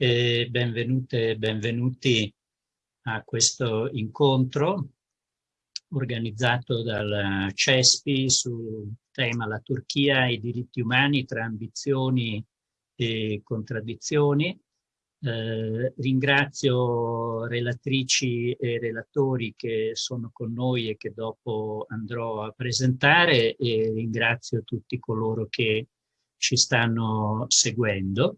e benvenute e benvenuti a questo incontro organizzato dal CESPI sul tema la Turchia e i diritti umani tra ambizioni e contraddizioni. Eh, ringrazio relatrici e relatori che sono con noi e che dopo andrò a presentare e ringrazio tutti coloro che ci stanno seguendo.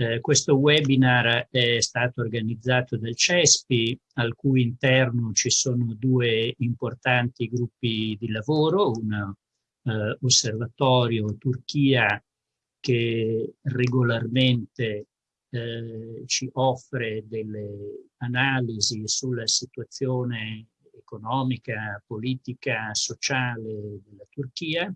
Eh, questo webinar è stato organizzato dal CESPI, al cui interno ci sono due importanti gruppi di lavoro, un eh, osservatorio Turchia che regolarmente eh, ci offre delle analisi sulla situazione economica, politica, sociale della Turchia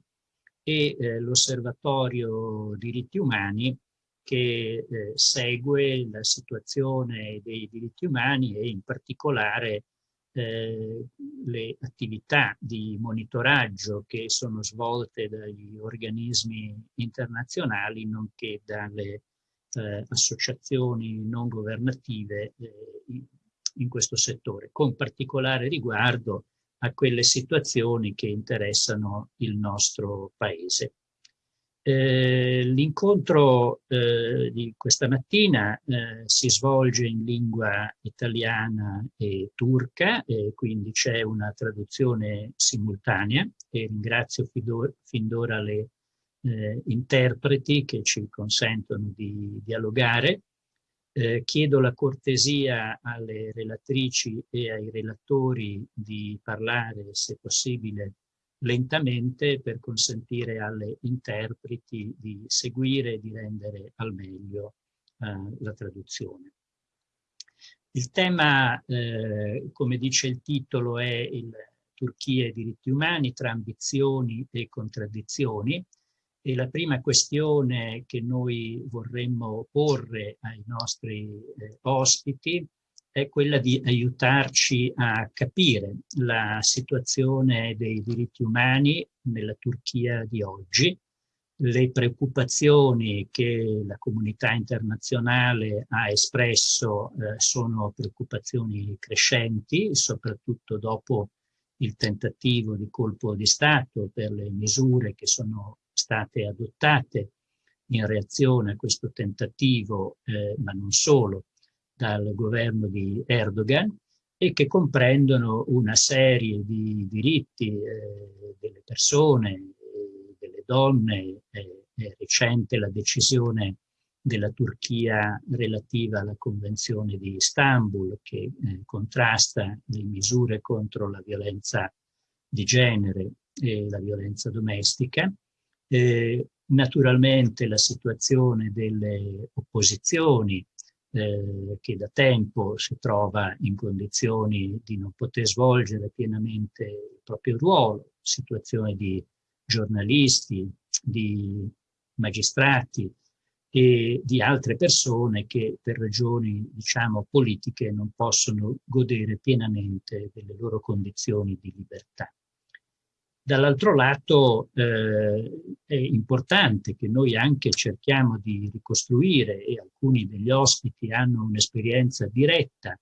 e eh, l'osservatorio diritti umani che eh, segue la situazione dei diritti umani e in particolare eh, le attività di monitoraggio che sono svolte dagli organismi internazionali nonché dalle eh, associazioni non governative eh, in, in questo settore, con particolare riguardo a quelle situazioni che interessano il nostro Paese. Eh, L'incontro eh, di questa mattina eh, si svolge in lingua italiana e turca, e quindi c'è una traduzione simultanea e ringrazio fin d'ora le eh, interpreti che ci consentono di dialogare. Eh, chiedo la cortesia alle relatrici e ai relatori di parlare, se possibile, lentamente per consentire alle interpreti di seguire e di rendere al meglio eh, la traduzione. Il tema, eh, come dice il titolo, è il Turchia e diritti umani tra ambizioni e contraddizioni e la prima questione che noi vorremmo porre ai nostri eh, ospiti è quella di aiutarci a capire la situazione dei diritti umani nella Turchia di oggi, le preoccupazioni che la comunità internazionale ha espresso eh, sono preoccupazioni crescenti, soprattutto dopo il tentativo di colpo di Stato per le misure che sono state adottate in reazione a questo tentativo, eh, ma non solo, dal governo di Erdogan e che comprendono una serie di diritti eh, delle persone, delle donne, eh, è recente la decisione della Turchia relativa alla Convenzione di Istanbul che eh, contrasta le misure contro la violenza di genere e la violenza domestica. Eh, naturalmente la situazione delle opposizioni eh, che da tempo si trova in condizioni di non poter svolgere pienamente il proprio ruolo, situazione di giornalisti, di magistrati e di altre persone che per ragioni, diciamo, politiche non possono godere pienamente delle loro condizioni di libertà. Dall'altro lato eh, è importante che noi anche cerchiamo di ricostruire, e alcuni degli ospiti hanno un'esperienza diretta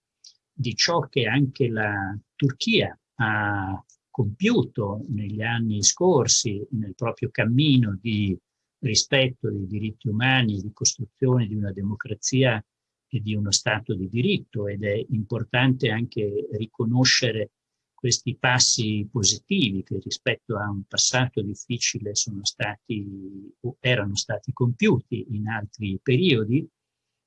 di ciò che anche la Turchia ha compiuto negli anni scorsi nel proprio cammino di rispetto dei diritti umani di costruzione di una democrazia e di uno Stato di diritto. Ed è importante anche riconoscere questi passi positivi che rispetto a un passato difficile sono stati o erano stati compiuti in altri periodi.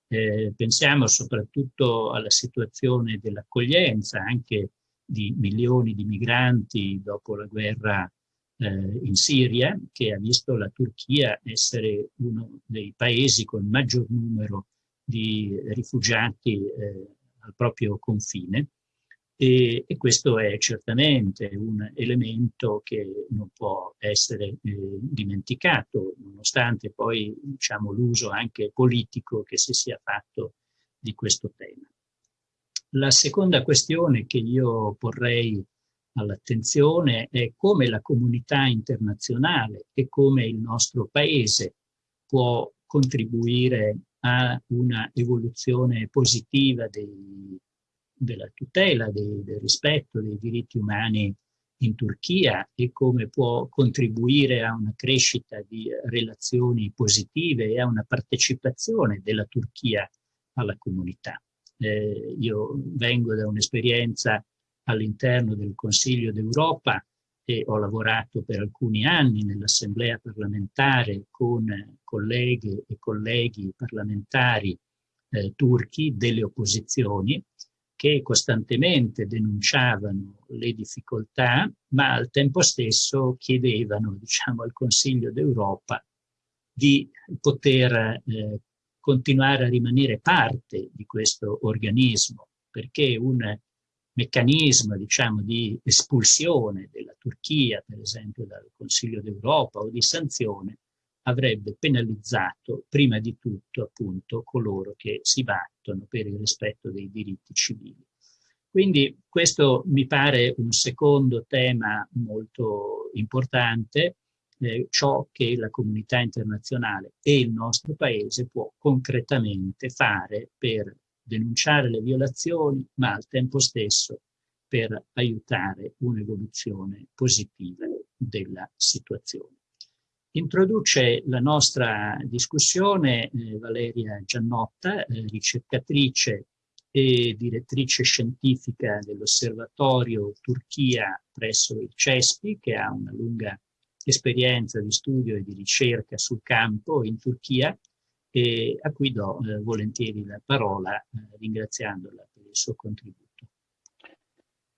Eh, pensiamo soprattutto alla situazione dell'accoglienza anche di milioni di migranti dopo la guerra eh, in Siria, che ha visto la Turchia essere uno dei paesi con maggior numero di rifugiati eh, al proprio confine e, e, questo è certamente un elemento che non può essere eh, dimenticato, nonostante poi diciamo, l'uso anche politico che si sia fatto di questo tema. La seconda questione che io porrei all'attenzione è come la comunità internazionale e come il nostro Paese può contribuire a una evoluzione positiva dei, della tutela, dei, del rispetto dei diritti umani in Turchia e come può contribuire a una crescita di relazioni positive e a una partecipazione della Turchia alla comunità. Eh, io vengo da un'esperienza all'interno del Consiglio d'Europa e ho lavorato per alcuni anni nell'Assemblea parlamentare con colleghe e colleghi parlamentari eh, turchi delle opposizioni che costantemente denunciavano le difficoltà, ma al tempo stesso chiedevano diciamo, al Consiglio d'Europa di poter eh, continuare a rimanere parte di questo organismo, perché un meccanismo diciamo, di espulsione della Turchia, per esempio dal Consiglio d'Europa o di sanzione, avrebbe penalizzato prima di tutto appunto coloro che si battono per il rispetto dei diritti civili. Quindi questo mi pare un secondo tema molto importante, eh, ciò che la comunità internazionale e il nostro paese può concretamente fare per denunciare le violazioni, ma al tempo stesso per aiutare un'evoluzione positiva della situazione. Introduce la nostra discussione eh, Valeria Giannotta, eh, ricercatrice e direttrice scientifica dell'Osservatorio Turchia presso il CESPI, che ha una lunga esperienza di studio e di ricerca sul campo in Turchia e a cui do eh, volentieri la parola eh, ringraziandola per il suo contributo.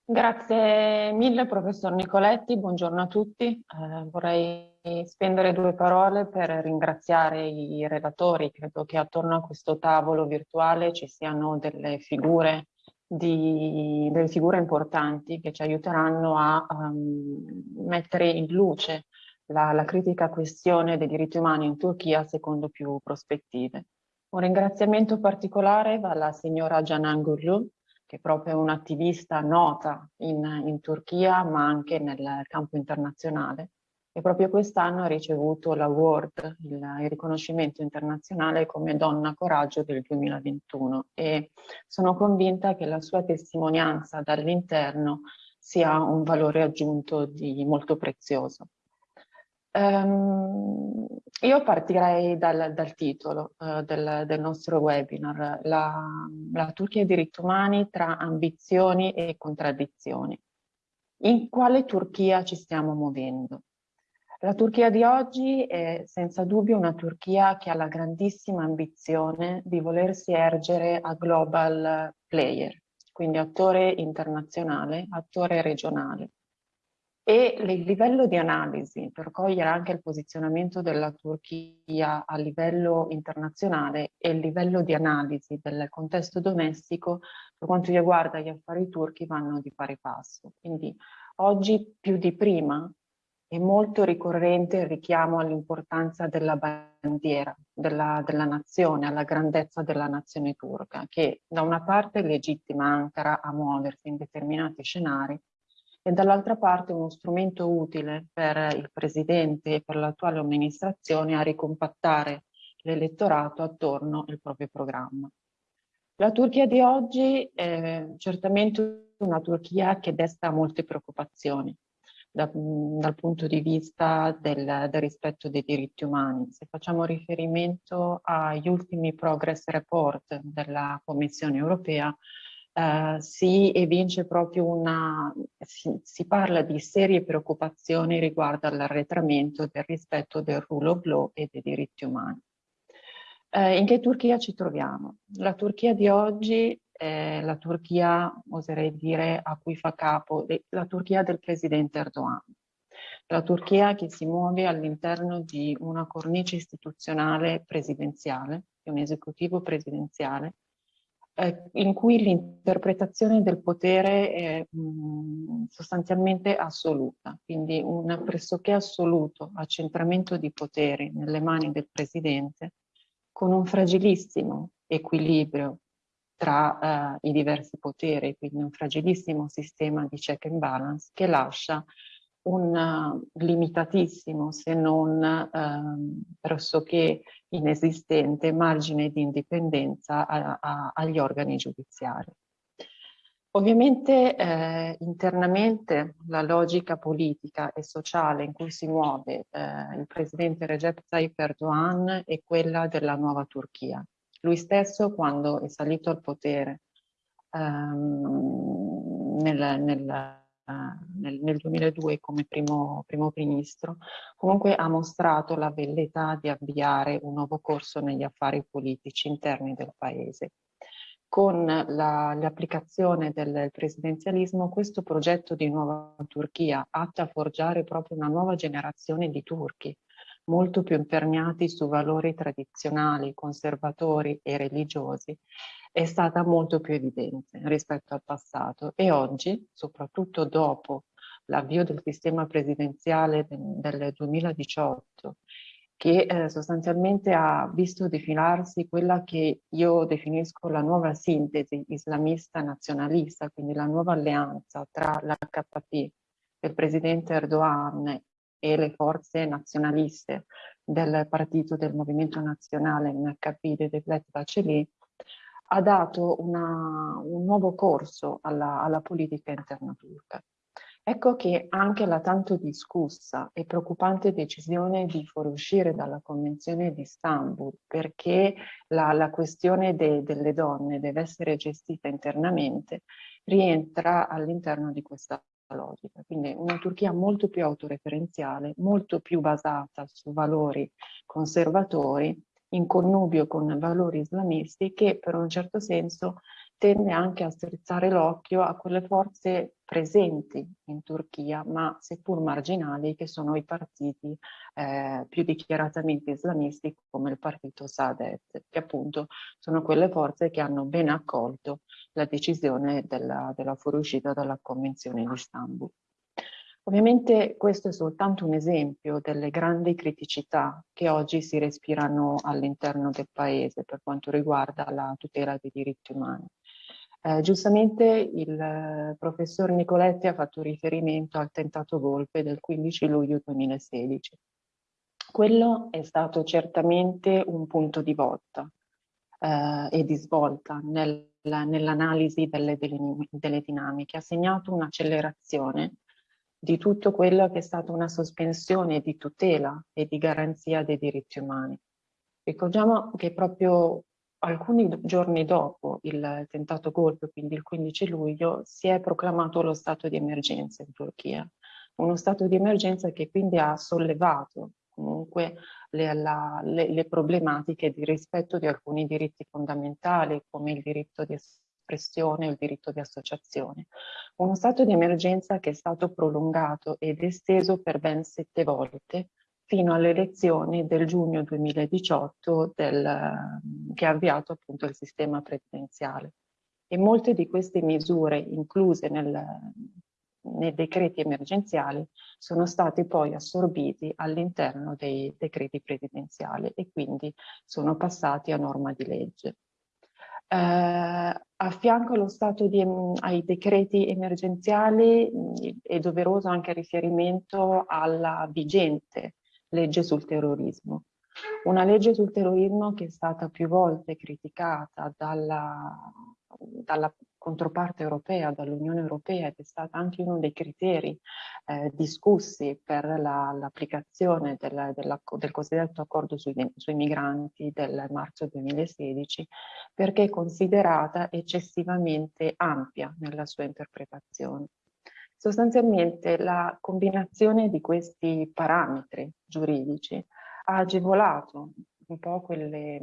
Grazie mille professor Nicoletti, buongiorno a tutti. Eh, vorrei spendere due parole per ringraziare i relatori. Credo che attorno a questo tavolo virtuale ci siano delle figure, di, delle figure importanti che ci aiuteranno a um, mettere in luce la, la critica questione dei diritti umani in Turchia secondo più prospettive. Un ringraziamento particolare va alla signora Canan Gurlu, che è proprio un'attivista nota in, in, Turchia ma anche nel campo internazionale e proprio quest'anno ha ricevuto l'award, il, il, riconoscimento internazionale come Donna Coraggio del 2021 e sono convinta che la sua testimonianza dall'interno sia un valore aggiunto di molto prezioso. Um, io partirei dal, dal titolo uh, del, del, nostro webinar, la, la Turchia e i diritti umani tra ambizioni e contraddizioni. In quale Turchia ci stiamo muovendo? La Turchia di oggi è senza dubbio una Turchia che ha la grandissima ambizione di volersi ergere a global player, quindi attore internazionale, attore regionale e il livello di analisi per cogliere anche il posizionamento della Turchia a livello internazionale e il livello di analisi del contesto domestico per quanto riguarda gli affari turchi vanno di pari passo. Quindi oggi più di prima è molto ricorrente il richiamo all'importanza della bandiera, della, della nazione, alla grandezza della nazione turca, che da una parte legittima Ankara a muoversi in determinati scenari e dall'altra parte uno strumento utile per il Presidente e per l'attuale amministrazione a ricompattare l'elettorato attorno al proprio programma. La Turchia di oggi è certamente una Turchia che desta molte preoccupazioni da, dal punto di vista del, del, rispetto dei diritti umani. Se facciamo riferimento agli ultimi progress report della Commissione europea, Uh, si evince proprio una, si, si, parla di serie preoccupazioni riguardo all'arretramento del rispetto del rule of law e dei diritti umani. Uh, in che Turchia ci troviamo? La Turchia di oggi è la Turchia, oserei dire, a cui fa capo, la Turchia del presidente Erdogan. La Turchia che si muove all'interno di una cornice istituzionale presidenziale, di un esecutivo presidenziale, eh, in cui l'interpretazione del potere è mh, mm, sostanzialmente assoluta, quindi un pressoché assoluto accentramento di potere nelle mani del Presidente con un fragilissimo equilibrio tra uh, i diversi poteri, quindi un fragilissimo sistema di check and balance che lascia un uh, limitatissimo, se non uh, pressoché inesistente, margine di indipendenza a, a, agli organi giudiziari. Ovviamente eh, internamente la logica politica e sociale in cui si muove eh, il presidente Recep Tayyip Erdogan è quella della nuova Turchia. Lui stesso quando è salito al potere ehm, nel, nel nel, nel, 2002 come primo, primo, ministro, comunque ha mostrato la velleità di avviare un nuovo corso negli affari politici interni del paese. Con l'applicazione del presidenzialismo questo progetto di nuova Turchia atto a forgiare proprio una nuova generazione di turchi, molto più imperniati su valori tradizionali, conservatori e religiosi, è stata molto più evidente rispetto al passato e oggi, soprattutto dopo l'avvio del sistema presidenziale del 2018, che eh, sostanzialmente ha visto defilarsi quella che io definisco la nuova sintesi islamista nazionalista, quindi la nuova alleanza tra l'HP del presidente Erdogan e le forze nazionaliste del partito del movimento nazionale NHP di Devlet Baceli, ha dato una, un nuovo corso alla, alla politica interna turca. Ecco che anche la tanto discussa e preoccupante decisione di fuoriuscire dalla Convenzione di Istanbul perché la, la questione de, delle donne deve essere gestita internamente rientra all'interno di questa logica. Quindi una Turchia molto più autoreferenziale, molto più basata su valori conservatori in connubio con valori islamisti che per un certo senso tende anche a strizzare l'occhio a quelle forze presenti in Turchia, ma seppur marginali, che sono i partiti eh, più dichiaratamente islamisti come il partito Saadet, che appunto sono quelle forze che hanno ben accolto la decisione della, della fuoriuscita dalla Convenzione di Istanbul. Ovviamente questo è soltanto un esempio delle grandi criticità che oggi si respirano all'interno del Paese per quanto riguarda la tutela dei diritti umani. Eh, giustamente il eh, professor Nicoletti ha fatto riferimento al tentato golpe del 15 luglio 2016. Quello è stato certamente un punto di volta eh, e di svolta nel, nell'analisi delle, delle, delle dinamiche, ha segnato un'accelerazione di tutto quello che è stata una sospensione di tutela e di garanzia dei diritti umani. Ricordiamo che proprio alcuni giorni dopo il tentato golpe, quindi il 15 luglio, si è proclamato lo stato di emergenza in Turchia. Uno stato di emergenza che quindi ha sollevato comunque le, la, le, le problematiche di rispetto di alcuni diritti fondamentali come il diritto di espressione o il diritto di associazione. Uno stato di emergenza che è stato prolungato ed esteso per ben sette volte fino alle elezioni del giugno 2018 del, che ha avviato appunto il sistema presidenziale. E molte di queste misure incluse nel, nei decreti emergenziali sono stati poi assorbiti all'interno dei decreti presidenziali e quindi sono passati a norma di legge. Eh, a fianco allo stato di, ai decreti emergenziali è doveroso anche il riferimento alla vigente legge sul terrorismo. Una legge sul terrorismo che è stata più volte criticata dalla, dalla controparte europea, dall'Unione Europea ed è stata anche uno dei criteri eh, discussi per l'applicazione la, del, del cosiddetto accordo sui, sui migranti del marzo 2016 perché è considerata eccessivamente ampia nella sua interpretazione. Sostanzialmente la combinazione di questi parametri giuridici ha agevolato un po' quelle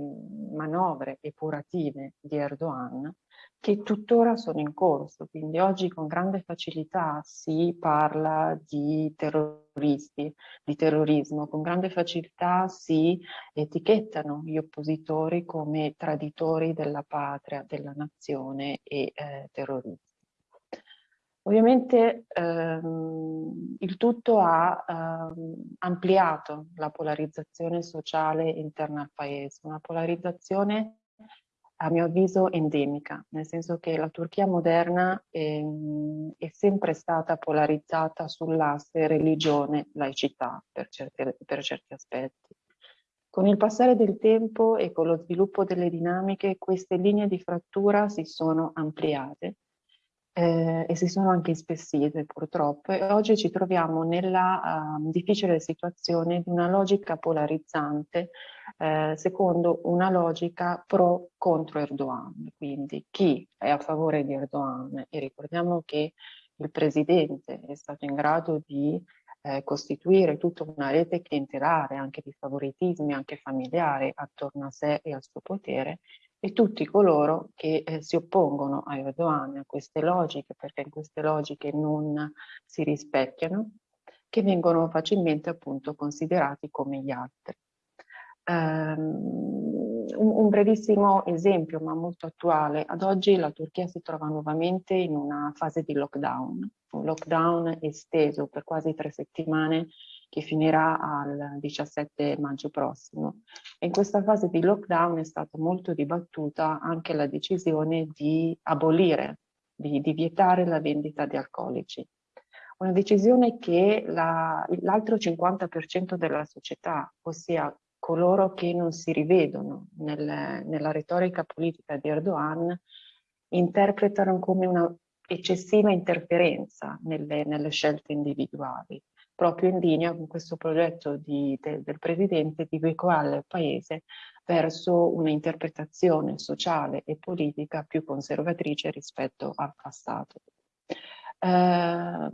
manovre epurative di Erdogan che tuttora sono in corso, quindi oggi con grande facilità si parla di terroristi, di terrorismo, con grande facilità si etichettano gli oppositori come traditori della patria, della nazione e eh, terroristi. Ovviamente ehm, il tutto ha ehm, ampliato la polarizzazione sociale interna al paese, una polarizzazione a mio avviso endemica, nel senso che la Turchia moderna è, è sempre stata polarizzata sull'asse religione-laicità per, per certi aspetti. Con il passare del tempo e con lo sviluppo delle dinamiche, queste linee di frattura si sono ampliate eh, e si sono anche ispessite purtroppo. E oggi ci troviamo nella uh, difficile situazione di una logica polarizzante eh, secondo una logica pro contro Erdogan, quindi chi è a favore di Erdogan? E ricordiamo che il presidente è stato in grado di eh, costituire tutta una rete clientelare anche di favoritismi anche familiari attorno a sé e al suo potere e tutti coloro che eh, si oppongono a Erdogan, a queste logiche, perché in queste logiche non si rispecchiano, che vengono facilmente appunto considerati come gli altri. Um, un, un, brevissimo esempio, ma molto attuale. Ad oggi la Turchia si trova nuovamente in una fase di lockdown, un lockdown esteso per quasi tre settimane che finirà al 17 maggio prossimo. In questa fase di lockdown è stata molto dibattuta anche la decisione di abolire, di, di vietare la vendita di alcolici. Una decisione che l'altro la, 50% della società, ossia coloro che non si rivedono nel, nella retorica politica di Erdogan, interpretano come una eccessiva interferenza nelle, nelle scelte individuali proprio in linea con questo progetto di, de, del Presidente di veicolare il Paese verso un'interpretazione sociale e politica più conservatrice rispetto al passato. Eh,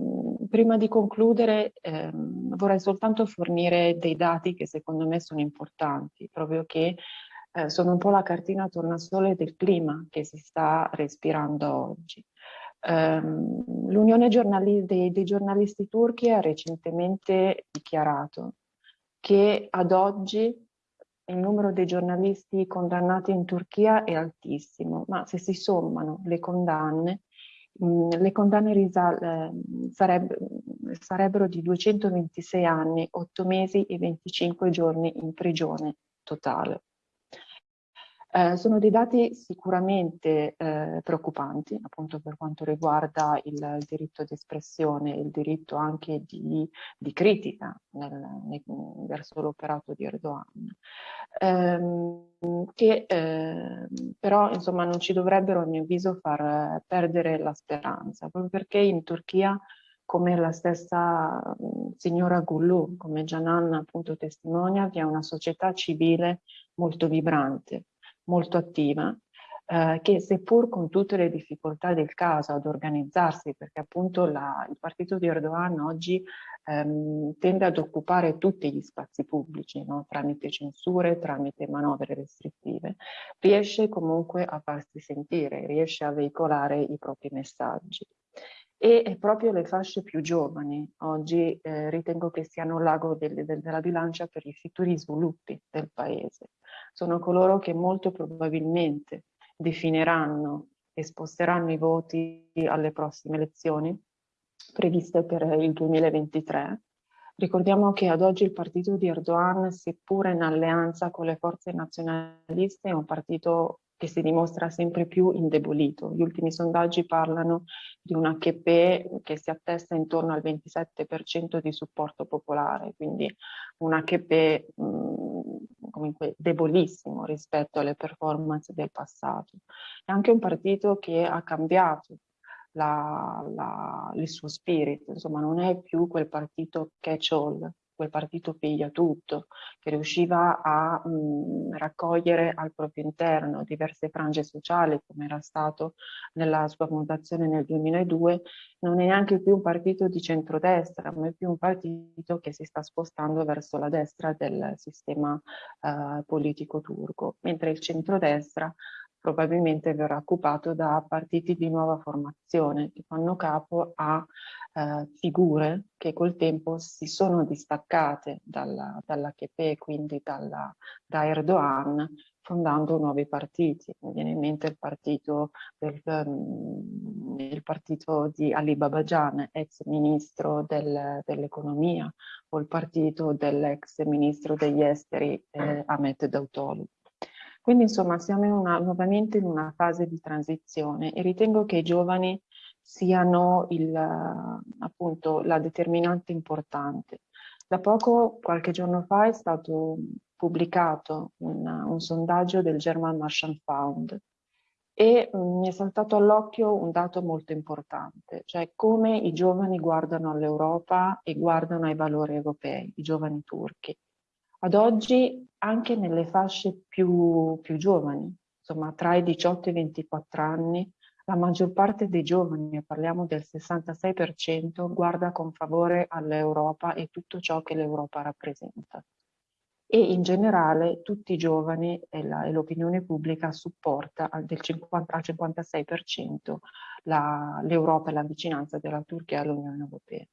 prima di concludere eh, vorrei soltanto fornire dei dati che secondo me sono importanti, proprio che eh, sono un po' la cartina tornasole del clima che si sta respirando oggi. Um, L'Unione dei, dei, giornalisti turchi ha recentemente dichiarato che ad oggi il numero dei giornalisti condannati in Turchia è altissimo, ma se si sommano le condanne, mm, le condanne risal, eh, sareb sarebbero di 226 anni, 8 mesi e 25 giorni in prigione totale. Eh, sono dei dati sicuramente eh, preoccupanti, appunto per quanto riguarda il, il diritto di espressione, il diritto anche di, di critica nel, nel, verso l'operato di Erdogan, ehm, che eh, però insomma non ci dovrebbero a mio avviso far perdere la speranza, proprio perché in Turchia come la stessa signora Gullu, come Janan appunto testimonia, vi è una società civile molto vibrante, molto attiva, eh, che seppur con tutte le difficoltà del caso ad organizzarsi, perché appunto la, il partito di Erdogan oggi ehm, tende ad occupare tutti gli spazi pubblici, no? tramite censure, tramite manovre restrittive, riesce comunque a farsi sentire, riesce a veicolare i propri messaggi e proprio le fasce più giovani oggi eh, ritengo che siano l'ago del, del, della bilancia per i futuri sviluppi del paese. Sono coloro che molto probabilmente definiranno e sposteranno i voti alle prossime elezioni previste per il 2023. Ricordiamo che ad oggi il partito di Erdogan, seppure in alleanza con le forze nazionaliste, è un partito che si dimostra sempre più indebolito. Gli ultimi sondaggi parlano di un HP che si attesta intorno al 27% di supporto popolare, quindi un HP mh, comunque debolissimo rispetto alle performance del passato. È anche un partito che ha cambiato la, la, il suo spirito, insomma non è più quel partito catch-all quel partito piglia tutto, che riusciva a mh, raccogliere al proprio interno diverse frange sociali, come era stato nella sua fondazione nel 2002, non è neanche più un partito di centrodestra, ma è più un partito che si sta spostando verso la destra del sistema uh, politico turco, mentre il centrodestra probabilmente verrà occupato da partiti di nuova formazione che fanno capo a eh, figure che col tempo si sono distaccate dalla, dall'AKP, quindi dalla, da Erdogan, fondando nuovi partiti. Mi viene in mente il partito, del, um, il partito di Ali Babajan, ex ministro del, dell'economia, o il partito dell'ex ministro degli esteri eh, Ahmet Dautoglu. Quindi insomma siamo in una, nuovamente in una fase di transizione e ritengo che i giovani siano il, appunto la determinante importante. Da poco, qualche giorno fa, è stato pubblicato un, un sondaggio del German Marshall Fund e mm, mi è saltato all'occhio un dato molto importante, cioè come i giovani guardano all'Europa e guardano ai valori europei, i giovani turchi. Ad oggi anche nelle fasce più, più giovani, insomma tra i 18 e i 24 anni, la maggior parte dei giovani, parliamo del 66%, guarda con favore all'Europa e tutto ciò che l'Europa rappresenta. E in generale tutti i giovani e l'opinione pubblica supporta al, del 50, al 56% l'Europa e la vicinanza della Turchia all'Unione Europea.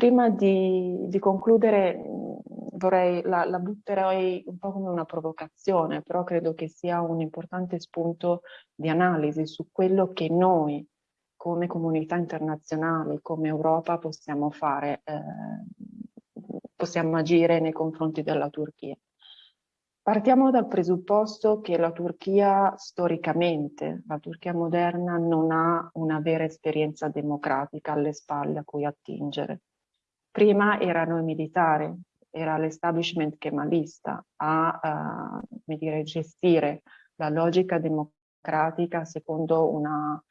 Prima di, di concludere vorrei, la, la, butterei un po' come una provocazione, però credo che sia un importante spunto di analisi su quello che noi come comunità internazionale, come Europa possiamo fare, eh, possiamo agire nei confronti della Turchia. Partiamo dal presupposto che la Turchia storicamente, la Turchia moderna, non ha una vera esperienza democratica alle spalle a cui attingere. Prima erano i militari, era l'establishment kemalista a uh, dire, gestire la logica democratica secondo una,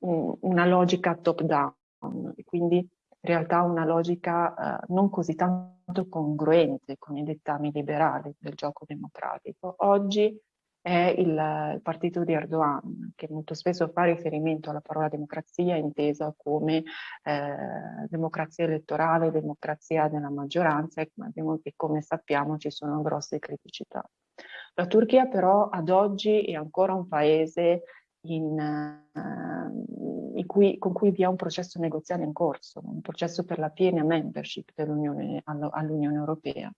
un, una logica top-down, quindi in realtà una logica uh, non così tanto congruente con i dettami liberali del gioco democratico. Oggi è il, il, partito di Erdogan, che molto spesso fa riferimento alla parola democrazia intesa come eh, democrazia elettorale, democrazia della maggioranza, e come sappiamo ci sono grosse criticità. La Turchia però ad oggi è ancora un paese in, uh, in cui, con cui vi è un processo negoziale in corso, un processo per la piena membership all'Unione Europea.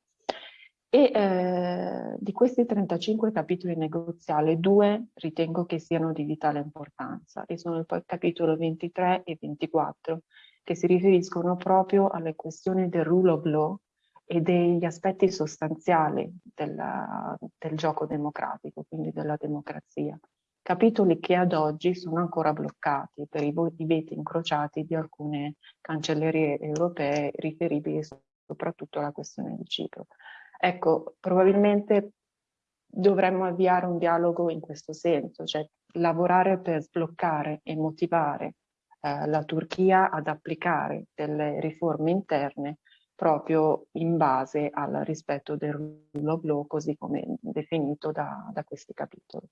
E eh, di questi 35 capitoli negoziali, due ritengo che siano di vitale importanza e sono il capitolo 23 e 24 che si riferiscono proprio alle questioni del rule of law e degli aspetti sostanziali della, del gioco democratico, quindi della democrazia. Capitoli che ad oggi sono ancora bloccati per i veti incrociati di alcune cancellerie europee riferibili soprattutto alla questione di Cipro. Ecco, probabilmente dovremmo avviare un dialogo in questo senso, cioè lavorare per sbloccare e motivare eh, la Turchia ad applicare delle riforme interne proprio in base al rispetto del rule of law così come definito da, da questi capitoli.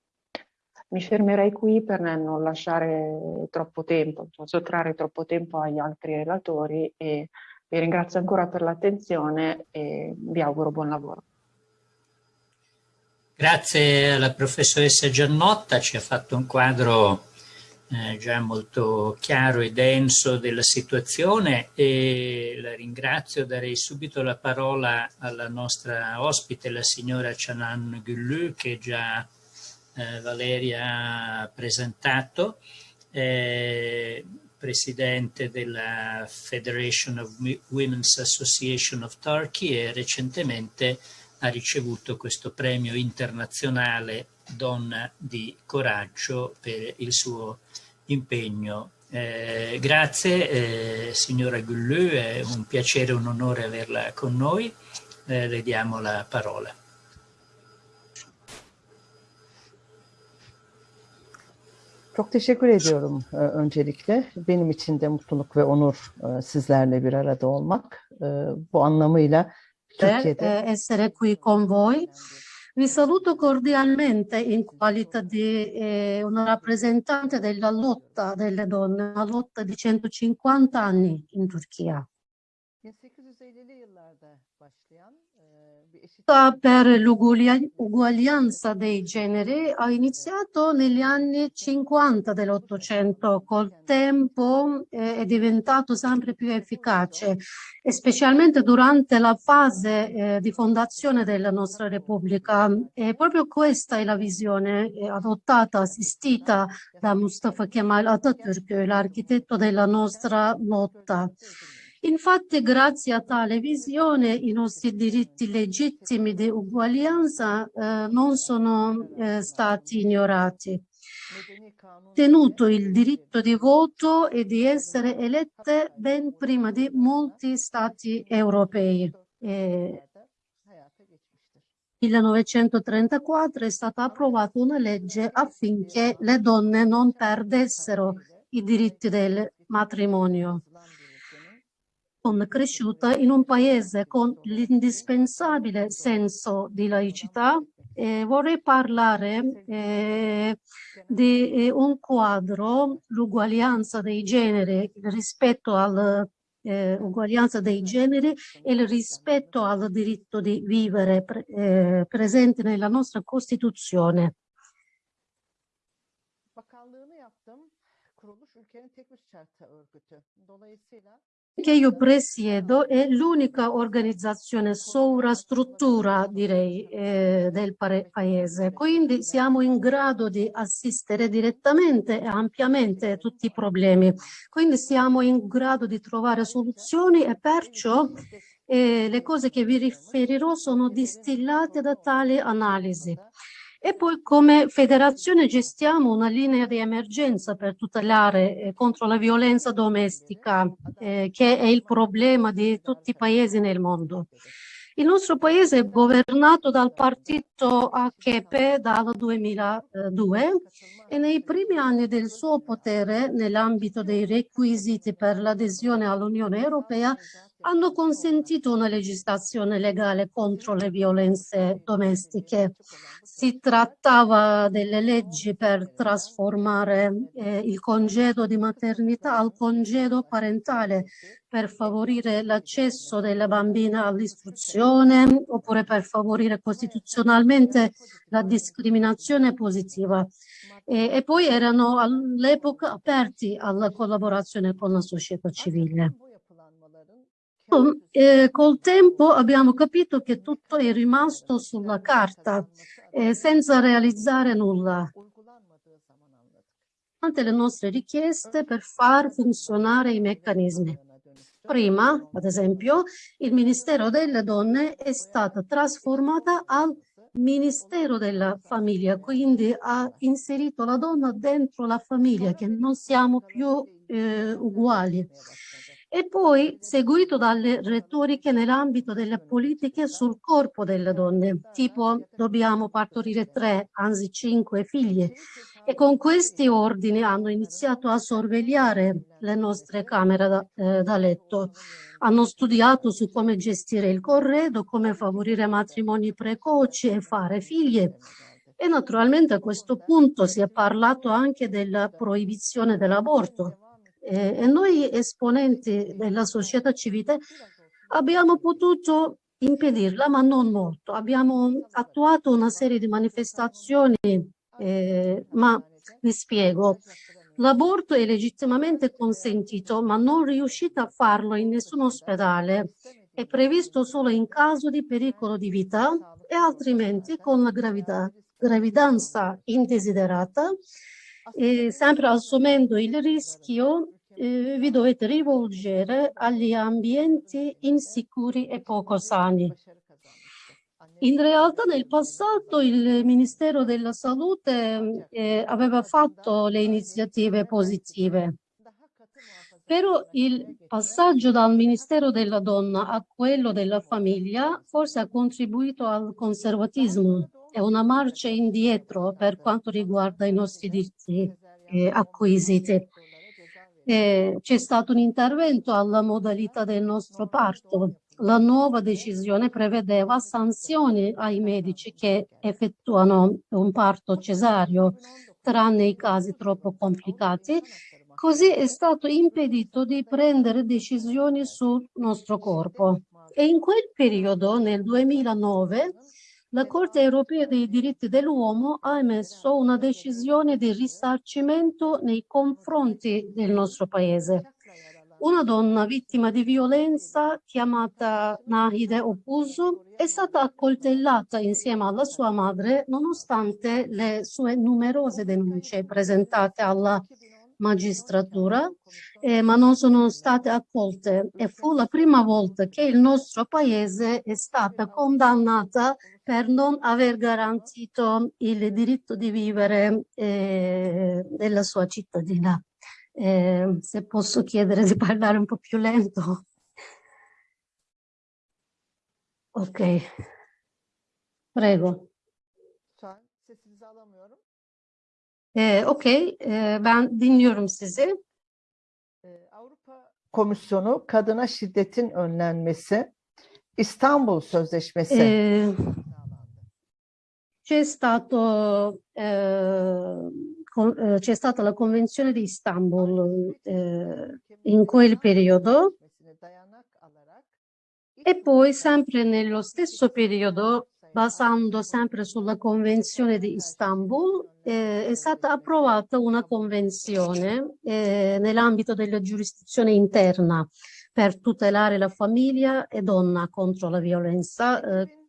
Mi fermerei qui per non lasciare troppo tempo, sottrarre troppo tempo agli altri relatori e vi ringrazio ancora per l'attenzione e vi auguro buon lavoro. Grazie alla professoressa Giannotta, ci ha fatto un quadro eh, già molto chiaro e denso della situazione e la ringrazio, darei subito la parola alla nostra ospite, la signora Chanan Gullu, che già eh, Valeria ha presentato. Eh, presidente della Federation of Women's Association of Turkey e recentemente ha ricevuto questo premio internazionale Donna di Coraggio per il suo impegno. Eh, grazie eh, signora Gullù, è un piacere e un onore averla con noi. Eh, le diamo la parola. Çok teşekkür ediyorum e, öncelikle. Benim için de mutluluk ve onur e, sizlerle bir arada olmak. E, bu anlamıyla Türkiye'de... Essere qui con voi. Vi saluto cordialmente in qualità di eh, una rappresentante della lotta delle donne, una lotta di 150 anni in Turchia. 1850'li yıllarda başlayan per l'uguaglianza dei generi ha iniziato negli anni 50 dell'Ottocento, col tempo eh, è diventato sempre più efficace specialmente durante la fase eh, di fondazione della nostra Repubblica. E proprio questa è la visione eh, adottata, assistita da Mustafa Kemal Atatürk, l'architetto della nostra lotta. Infatti, grazie a tale visione, i nostri diritti legittimi di uguaglianza eh, non sono eh, stati ignorati. Tenuto il diritto di voto e di essere elette ben prima di molti stati europei. Eh, 1934 è stata approvata una legge affinché le donne non perdessero i diritti del matrimonio cresciuta in un paese con l'indispensabile senso di laicità. E vorrei parlare eh, di eh, un quadro, l'uguaglianza dei generi, rispetto all'uguaglianza eh, dei generi e il rispetto al diritto di vivere pre eh, presente nella nostra Costituzione. Bakanlığını che io presiedo è l'unica organizzazione sovrastruttura, direi, eh, del paese. Quindi siamo in grado di assistere direttamente e ampiamente tutti i problemi. Quindi siamo in grado di trovare soluzioni e perciò eh, le cose che vi riferirò sono distillate da tali analisi. E poi come federazione gestiamo una linea di emergenza per tutelare eh, contro la violenza domestica, eh, che è il problema di tutti i paesi nel mondo. Il nostro paese è governato dal partito AKP dal 2002 e nei primi anni del suo potere, nell'ambito dei requisiti per l'adesione all'Unione Europea, hanno consentito una legislazione legale contro le violenze domestiche. Si trattava delle leggi per trasformare eh, il congedo di maternità al congedo parentale per favorire l'accesso della bambina all'istruzione oppure per favorire costituzionalmente la discriminazione positiva. E, e poi erano all'epoca aperti alla collaborazione con la società civile. Eh, col tempo abbiamo capito che tutto è rimasto sulla carta, eh, senza realizzare nulla. Ante le nostre richieste per far funzionare i meccanismi. Prima, ad esempio, il Ministero delle Donne è stato trasformato al Ministero della Famiglia, quindi ha inserito la donna dentro la famiglia, che non siamo più eh, uguali e poi seguito dalle retoriche nell'ambito delle politiche sul corpo delle donne, tipo dobbiamo partorire tre, anzi cinque figlie. E con questi ordini hanno iniziato a sorvegliare le nostre camere da, eh, da letto. Hanno studiato su come gestire il corredo, come favorire matrimoni precoci e fare figlie. E naturalmente a questo punto si è parlato anche della proibizione dell'aborto, eh, e noi esponenti della società civile abbiamo potuto impedirla, ma non molto. Abbiamo attuato una serie di manifestazioni, eh, ma vi spiego. L'aborto è legittimamente consentito, ma non riuscite a farlo in nessun ospedale. È previsto solo in caso di pericolo di vita e altrimenti con la gravidanza indesiderata e sempre assumendo il rischio eh, vi dovete rivolgere agli ambienti insicuri e poco sani. In realtà nel passato il Ministero della Salute eh, aveva fatto le iniziative positive, però il passaggio dal Ministero della Donna a quello della famiglia forse ha contribuito al conservatismo è una marcia indietro per quanto riguarda i nostri diritti eh, acquisiti. Eh, C'è stato un intervento alla modalità del nostro parto. La nuova decisione prevedeva sanzioni ai medici che effettuano un parto cesareo, tranne i casi troppo complicati. Così è stato impedito di prendere decisioni sul nostro corpo. E in quel periodo, nel 2009, la Corte europea dei diritti dell'uomo ha emesso una decisione di risarcimento nei confronti del nostro paese. Una donna vittima di violenza chiamata Nahide Opuso è stata accoltellata insieme alla sua madre nonostante le sue numerose denunce presentate alla magistratura, eh, ma non sono state accolte e fu la prima volta che il nostro paese è stata condannata per non aver garantito il diritto di vivere eh, della sua cittadina. Eh, se posso chiedere di parlare un po' più lento. Ok, prego. Ee, Okey, ee, ben dinliyorum sizi. Avrupa Komisyonu kadına şiddetin önlenmesi İstanbul Sözleşmesi Eh, c'è stato, con- eh, c'è stata la Convenzione di Istanbul eh, in quel periodo e poi sempre nello stesso periodo, basando sempre sulla Convenzione di Istanbul, eh, è stata approvata una convenzione eh, nell'ambito della giurisdizione interna per tutelare la famiglia e donna contro la violenza. eh,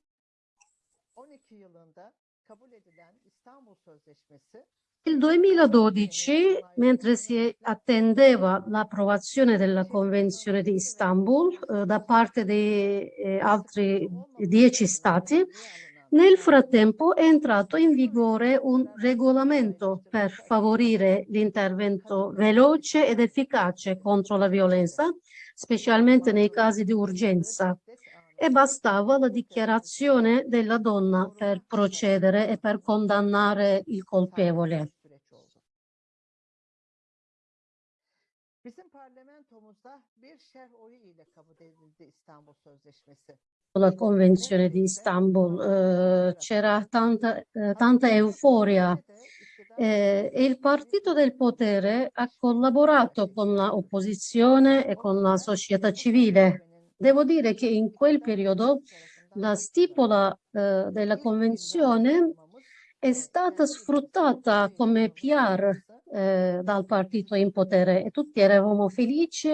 12 yılında kabul edilen İstanbul Sözleşmesi Il 2012, mentre si attendeva l'approvazione della Convenzione di Istanbul eh, da parte di eh, altri dieci stati, nel frattempo è entrato in vigore un regolamento per favorire l'intervento veloce ed efficace contro la violenza, specialmente nei casi di urgenza e bastava la dichiarazione della donna per procedere e per condannare il colpevole. La Convenzione di Istanbul eh, c'era tanta, eh, tanta euforia eh, e il partito del potere ha collaborato con l'opposizione e con la società civile. Devo dire che in quel periodo la stipula eh, della convenzione è stata sfruttata come PR eh, dal partito in potere e tutti eravamo felici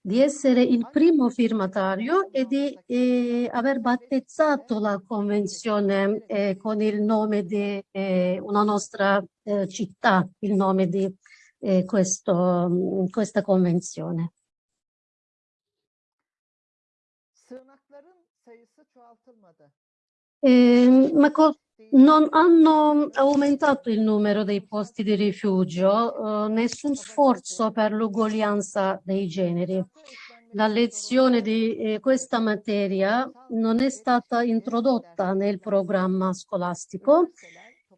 di essere il primo firmatario e di eh, aver battezzato la convenzione eh, con il nome di eh, una nostra eh, città, il nome di eh, questo, questa convenzione. Eh, ma non hanno aumentato il numero dei posti di rifugio, eh, nessun sforzo per l'uguaglianza dei generi. La lezione di eh, questa materia non è stata introdotta nel programma scolastico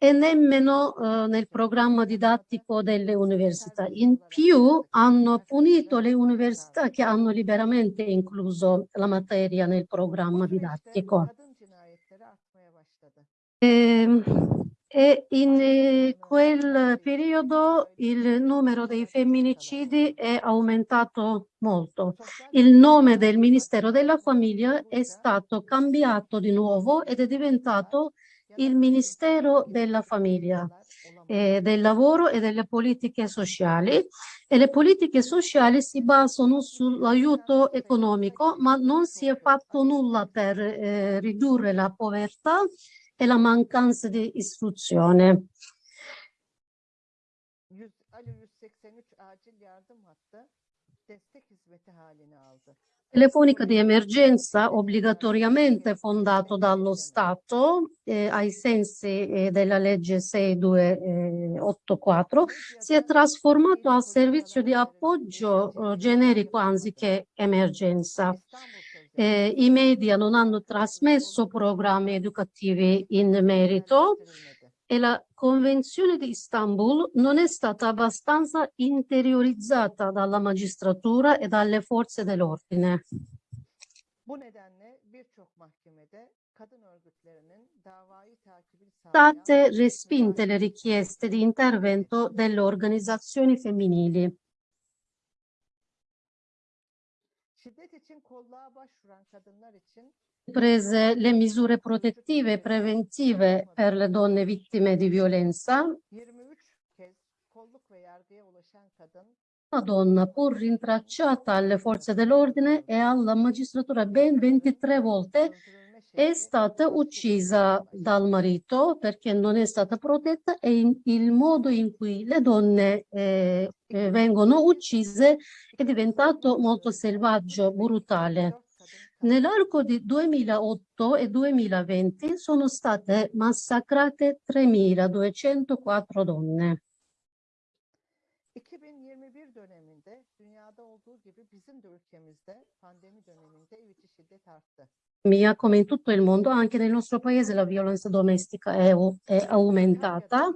e nemmeno eh, nel programma didattico delle università. In più hanno punito le università che hanno liberamente incluso la materia nel programma didattico. başladı. Ehm, E in eh, quel periodo il numero dei femminicidi è aumentato molto. Il nome del Ministero della Famiglia è stato cambiato di nuovo ed è diventato il Ministero della Famiglia, eh, del Lavoro e delle Politiche Sociali e le politiche sociali si basano sull'aiuto economico, ma non si è fatto nulla per eh, ridurre la povertà e la mancanza di istruzione. Alo 183 acil yardım hattı destek hizmeti halini aldı. Telefonica di emergenza obbligatoriamente fondato dallo Stato eh, ai sensi eh, della legge 6284 si è trasformato a servizio di appoggio eh, generico anziché emergenza. Eh, I media non hanno trasmesso programmi educativi in merito e la Convenzione di Istanbul non è stata abbastanza interiorizzata dalla magistratura e dalle forze dell'ordine. State respinte le richieste di intervento delle organizzazioni femminili. şiddet için kolluğa başvuran kadınlar için Prese le misure protettive e preventive per le donne vittime di violenza, 23 kez kolluk ve yargıya ulaşan kadın una donna pur rintracciata alle forze dell'ordine e alla magistratura ben 23 volte è stata uccisa dal marito perché non è stata protetta e in, il modo in cui le donne eh, eh, vengono uccise è diventato molto selvaggio, brutale. Nell'arco di 2008 e 2020 sono state massacrate 3.204 donne. 2021 döneminde dünyada olduğu gibi bizim de ülkemizde pandemi döneminde ev içi şiddet arttı. Mia, come in tutto il mondo, anche nel nostro paese la violenza domestica è, è aumentata.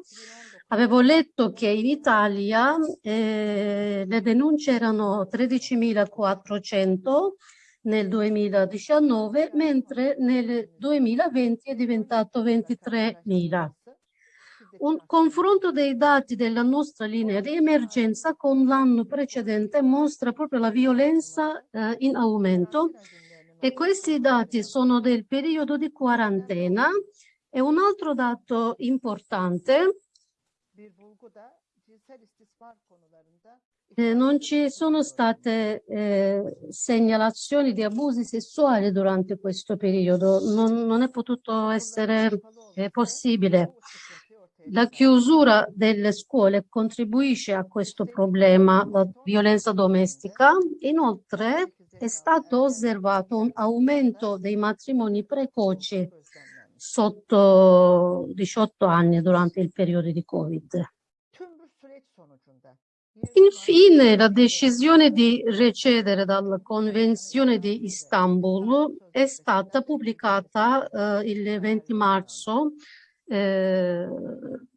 Avevo letto che in Italia eh, le denunce erano 13.400 nel 2019, mentre nel 2020 è diventato 23.000. Un confronto dei dati della nostra linea di emergenza con l'anno precedente mostra proprio la violenza eh, in aumento e questi dati sono del periodo di quarantena e un altro dato importante eh, non ci sono state eh, segnalazioni di abusi sessuali durante questo periodo, non, non è potuto essere eh, possibile. La chiusura delle scuole contribuisce a questo problema, la violenza domestica. Inoltre è stato osservato un aumento dei matrimoni precoci sotto 18 anni durante il periodo di Covid. Infine, la decisione di recedere dalla Convenzione di Istanbul è stata pubblicata eh, il 20 marzo eh,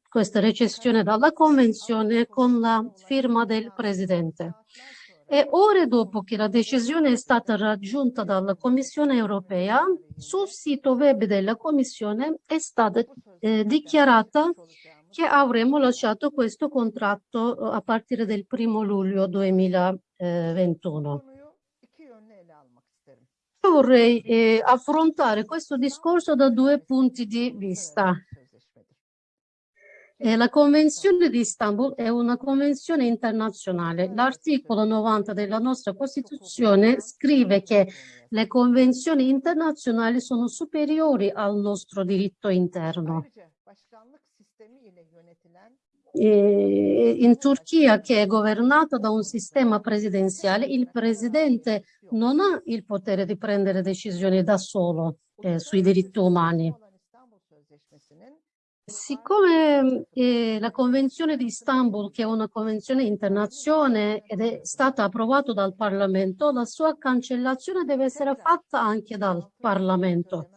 questa recessione dalla Convenzione con la firma del Presidente. E ore dopo che la decisione è stata raggiunta dalla Commissione europea, sul sito web della Commissione è stata eh, dichiarata che avremmo lasciato questo contratto eh, a partire del primo luglio 2021. Io vorrei eh, affrontare questo discorso da due punti di vista. Eh, la Convenzione di Istanbul è una convenzione internazionale. L'articolo 90 della nostra Costituzione scrive che le convenzioni internazionali sono superiori al nostro diritto interno. In Turchia, che è governata da un sistema presidenziale, il presidente non ha il potere di prendere decisioni da solo eh, sui diritti umani. Siccome eh, la Convenzione di Istanbul, che è una convenzione internazionale ed è stata approvata dal Parlamento, la sua cancellazione deve essere fatta anche dal Parlamento.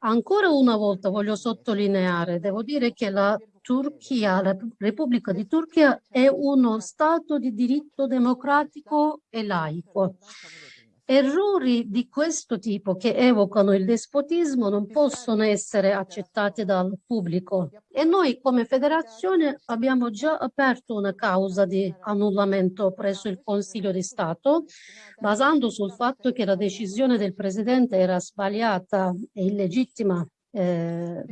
Ancora una volta voglio sottolineare, devo dire che la Turchia, la Repubblica di Turchia è uno Stato di diritto democratico e laico. Errori di questo tipo che evocano il despotismo non possono essere accettati dal pubblico e noi come federazione abbiamo già aperto una causa di annullamento presso il Consiglio di Stato basando sul fatto che la decisione del Presidente era sbagliata e illegittima eh,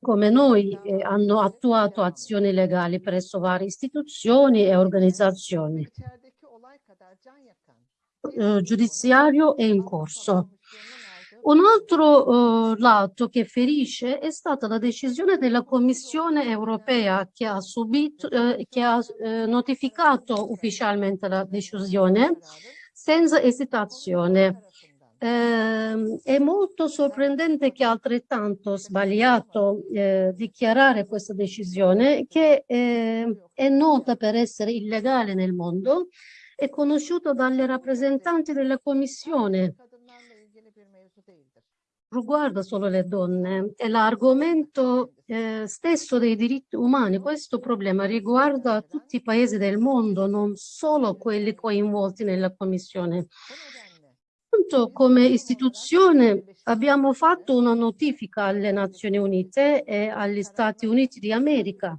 come noi eh, hanno attuato azioni legali presso varie istituzioni e organizzazioni. Eh, giudiziario è in corso. Un altro eh, lato che ferisce è stata la decisione della Commissione europea che ha, subito, eh, che ha eh, notificato ufficialmente la decisione senza esitazione. Eh, è molto sorprendente che altrettanto sbagliato eh, dichiarare questa decisione che eh, è nota per essere illegale nel mondo è conosciuto dalle rappresentanti della Commissione. Riguarda solo le donne, è l'argomento eh, stesso dei diritti umani. Questo problema riguarda tutti i paesi del mondo, non solo quelli coinvolti nella Commissione. Come istituzione abbiamo fatto una notifica alle Nazioni Unite e agli Stati Uniti di America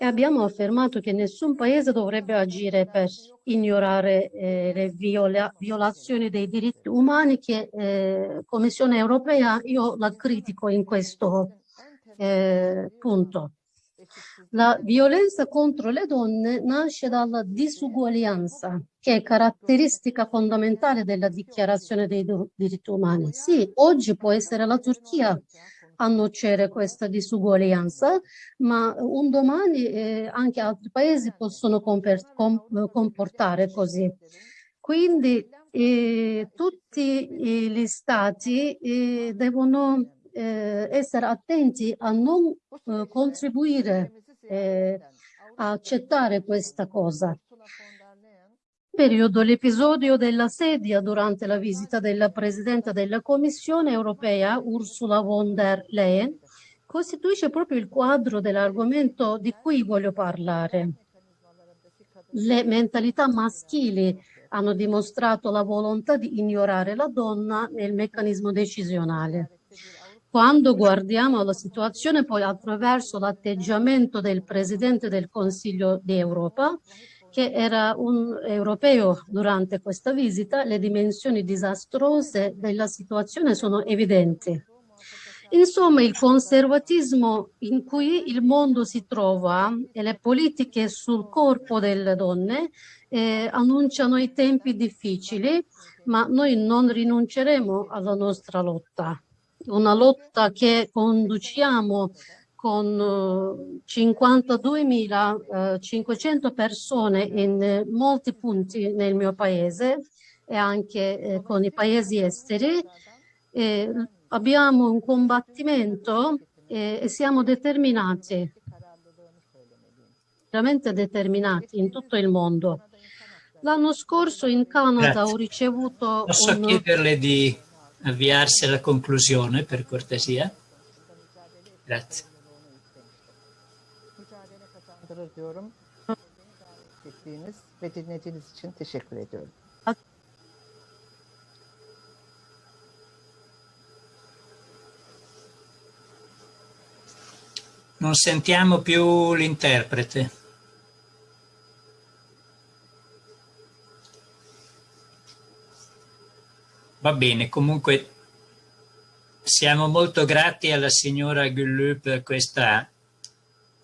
e abbiamo affermato che nessun paese dovrebbe agire per ignorare eh, le viola violazioni dei diritti umani che eh, Commissione europea io la critico in questo eh, punto. La violenza contro le donne nasce dalla disuguaglianza, che è caratteristica fondamentale della dichiarazione dei diritti umani. Sì, oggi può essere la Turchia a nocere questa disuguaglianza, ma un domani eh, anche altri paesi possono comportare così. Quindi eh, tutti eh, gli stati eh, devono eh, essere attenti a non eh, contribuire a accettare questa cosa. Periodo l'episodio della sedia durante la visita della Presidente della Commissione europea Ursula von der Leyen costituisce proprio il quadro dell'argomento di cui voglio parlare. Le mentalità maschili hanno dimostrato la volontà di ignorare la donna nel meccanismo decisionale. Quando guardiamo alla situazione poi attraverso l'atteggiamento del Presidente del Consiglio d'Europa, che era un europeo durante questa visita, le dimensioni disastrose della situazione sono evidenti. Insomma, il conservatismo in cui il mondo si trova e le politiche sul corpo delle donne eh, annunciano i tempi difficili, ma noi non rinunceremo alla nostra lotta. Una lotta che conduciamo con 52.500 eh, persone in molti punti nel mio paese e anche eh, con i paesi esteri. Eh, abbiamo un combattimento e, e siamo determinati, veramente determinati in tutto il mondo. L'anno scorso in Canada Grazie. ho ricevuto... Posso un... chiederle di avviarsi alla conclusione, per cortesia? Grazie. Non sentiamo più l'interprete. Va bene, comunque siamo molto grati alla signora Gullù per questa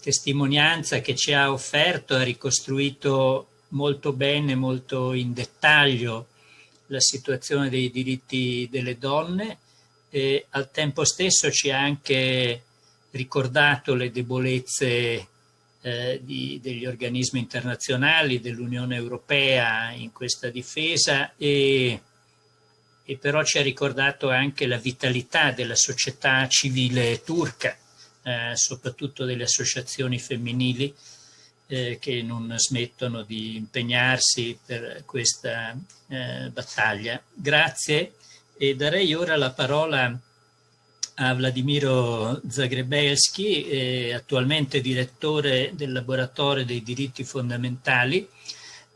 testimonianza che ci ha offerto, ha ricostruito molto bene, molto in dettaglio la situazione dei diritti delle donne e al tempo stesso ci ha anche ricordato le debolezze eh, di, degli organismi internazionali, dell'Unione Europea in questa difesa e, e però ci ha ricordato anche la vitalità della società civile turca, eh, soprattutto delle associazioni femminili eh, che non smettono di impegnarsi per questa eh, battaglia. Grazie e darei ora la parola a Vladimiro Zagrebelski, eh, attualmente direttore del laboratorio dei diritti fondamentali,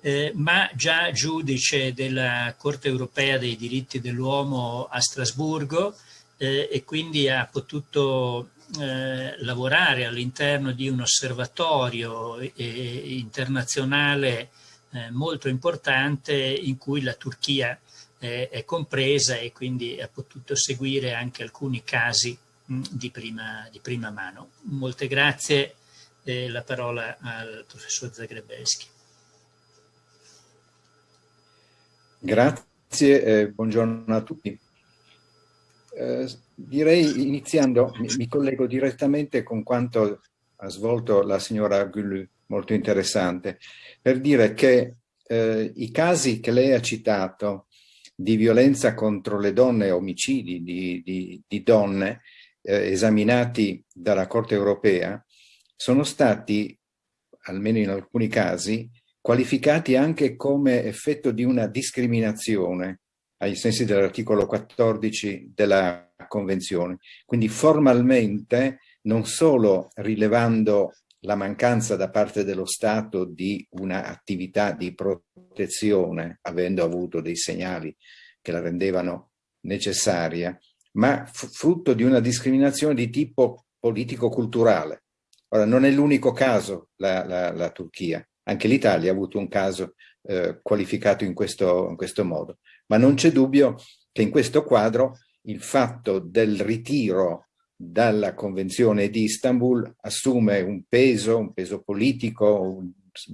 eh, ma già giudice della Corte europea dei diritti dell'uomo a Strasburgo eh, e quindi ha potuto eh, lavorare all'interno di un osservatorio eh, internazionale eh, molto importante in cui la Turchia è compresa e quindi ha potuto seguire anche alcuni casi di, prima, di, prima, mano. Molte grazie, eh, la parola al professor Zagrebelski. Grazie, eh, buongiorno a tutti. Eh, direi iniziando, mi, mi, collego direttamente con quanto ha svolto la signora Gullu, molto interessante, per dire che eh, i casi che lei ha citato di violenza contro le donne, omicidi di, di, di donne eh, esaminati dalla Corte europea sono stati, almeno in alcuni casi, qualificati anche come effetto di una discriminazione ai sensi dell'articolo 14 della Convenzione. Quindi formalmente non solo rilevando la mancanza da parte dello Stato di un'attività di protezione, avendo avuto dei segnali che la rendevano necessaria, ma frutto di una discriminazione di tipo politico-culturale. Ora, non è l'unico caso la, la, la, Turchia, anche l'Italia ha avuto un caso eh, qualificato in questo, in questo modo, ma non c'è dubbio che in questo quadro il fatto del ritiro dalla Convenzione di Istanbul assume un peso, un peso politico, un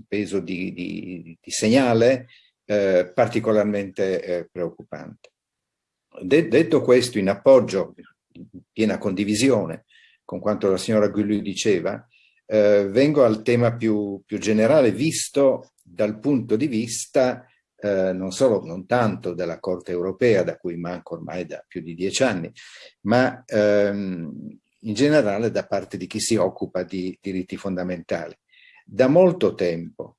peso di, di, di segnale eh, particolarmente eh, preoccupante. De detto questo, in appoggio, in piena condivisione con quanto la signora Gulli diceva, eh, vengo al tema più, più, generale visto dal punto di vista eh, non solo, non tanto della Corte europea, da cui manco ormai da più di dieci anni, ma ehm, in generale da parte di chi si occupa di diritti fondamentali. Da molto tempo,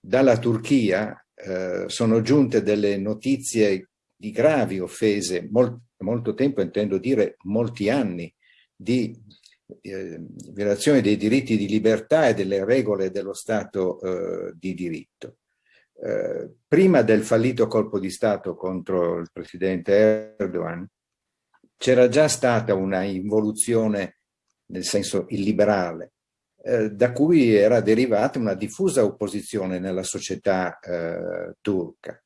dalla Turchia, eh, sono giunte delle notizie di gravi offese, mol molto tempo intendo dire molti anni, di violazione dei diritti di libertà e delle regole dello Stato eh, di diritto. Eh, prima del fallito colpo di Stato contro il presidente Erdogan c'era già stata una involuzione nel senso illiberale eh, da cui era derivata una diffusa opposizione nella società eh, turca,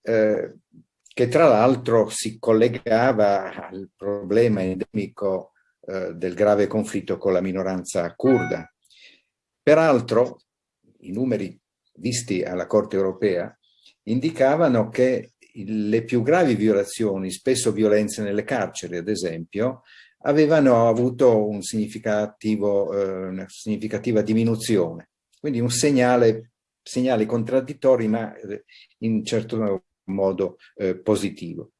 eh, che tra l'altro si collegava al problema endemico eh, del grave conflitto con la minoranza kurda. Peraltro, i numeri visti alla Corte europea indicavano che le più gravi violazioni, spesso violenze nelle carceri ad esempio, avevano avuto un eh, una significativa diminuzione. Quindi un segnale, segnali contraddittori ma eh, in certo modo eh, positivo.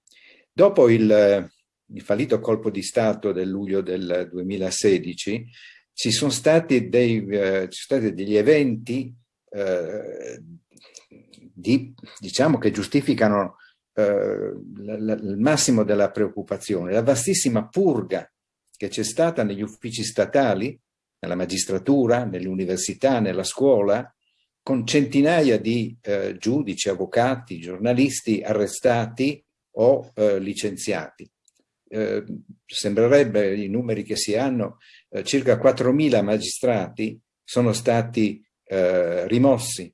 Dopo il, il, fallito colpo di Stato del luglio del 2016 ci sono stati, dei, eh, ci sono stati degli eventi eh, di, diciamo che giustificano eh, il massimo della preoccupazione, la vastissima purga che c'è stata negli uffici statali, nella magistratura, nelle università, nella scuola, con centinaia di eh, giudici, avvocati, giornalisti arrestati o eh, licenziati. Eh, sembrerebbe, i numeri che si hanno, eh, circa 4.000 magistrati sono stati eh, rimossi,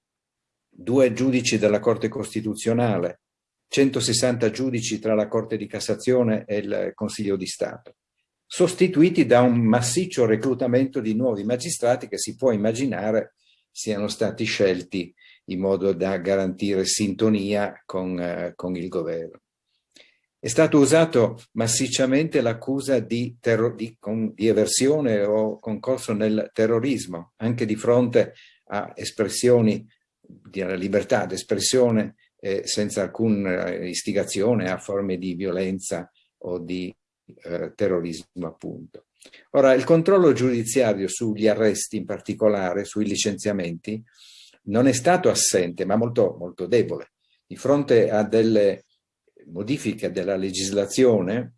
due giudici della Corte Costituzionale, 160 giudici tra la Corte di Cassazione e il Consiglio di Stato sostituiti da un massiccio reclutamento di nuovi magistrati che si può immaginare siano stati scelti in modo da garantire sintonia con, eh, con il governo. È stato usato massicciamente l'accusa di, di, di, eversione o concorso nel terrorismo, anche di fronte a espressioni di libertà d'espressione eh, senza alcuna istigazione a forme di violenza o di eh, terrorismo appunto. Ora, il controllo giudiziario sugli arresti in particolare, sui licenziamenti, non è stato assente, ma molto, molto debole. Di fronte a delle modifiche della legislazione,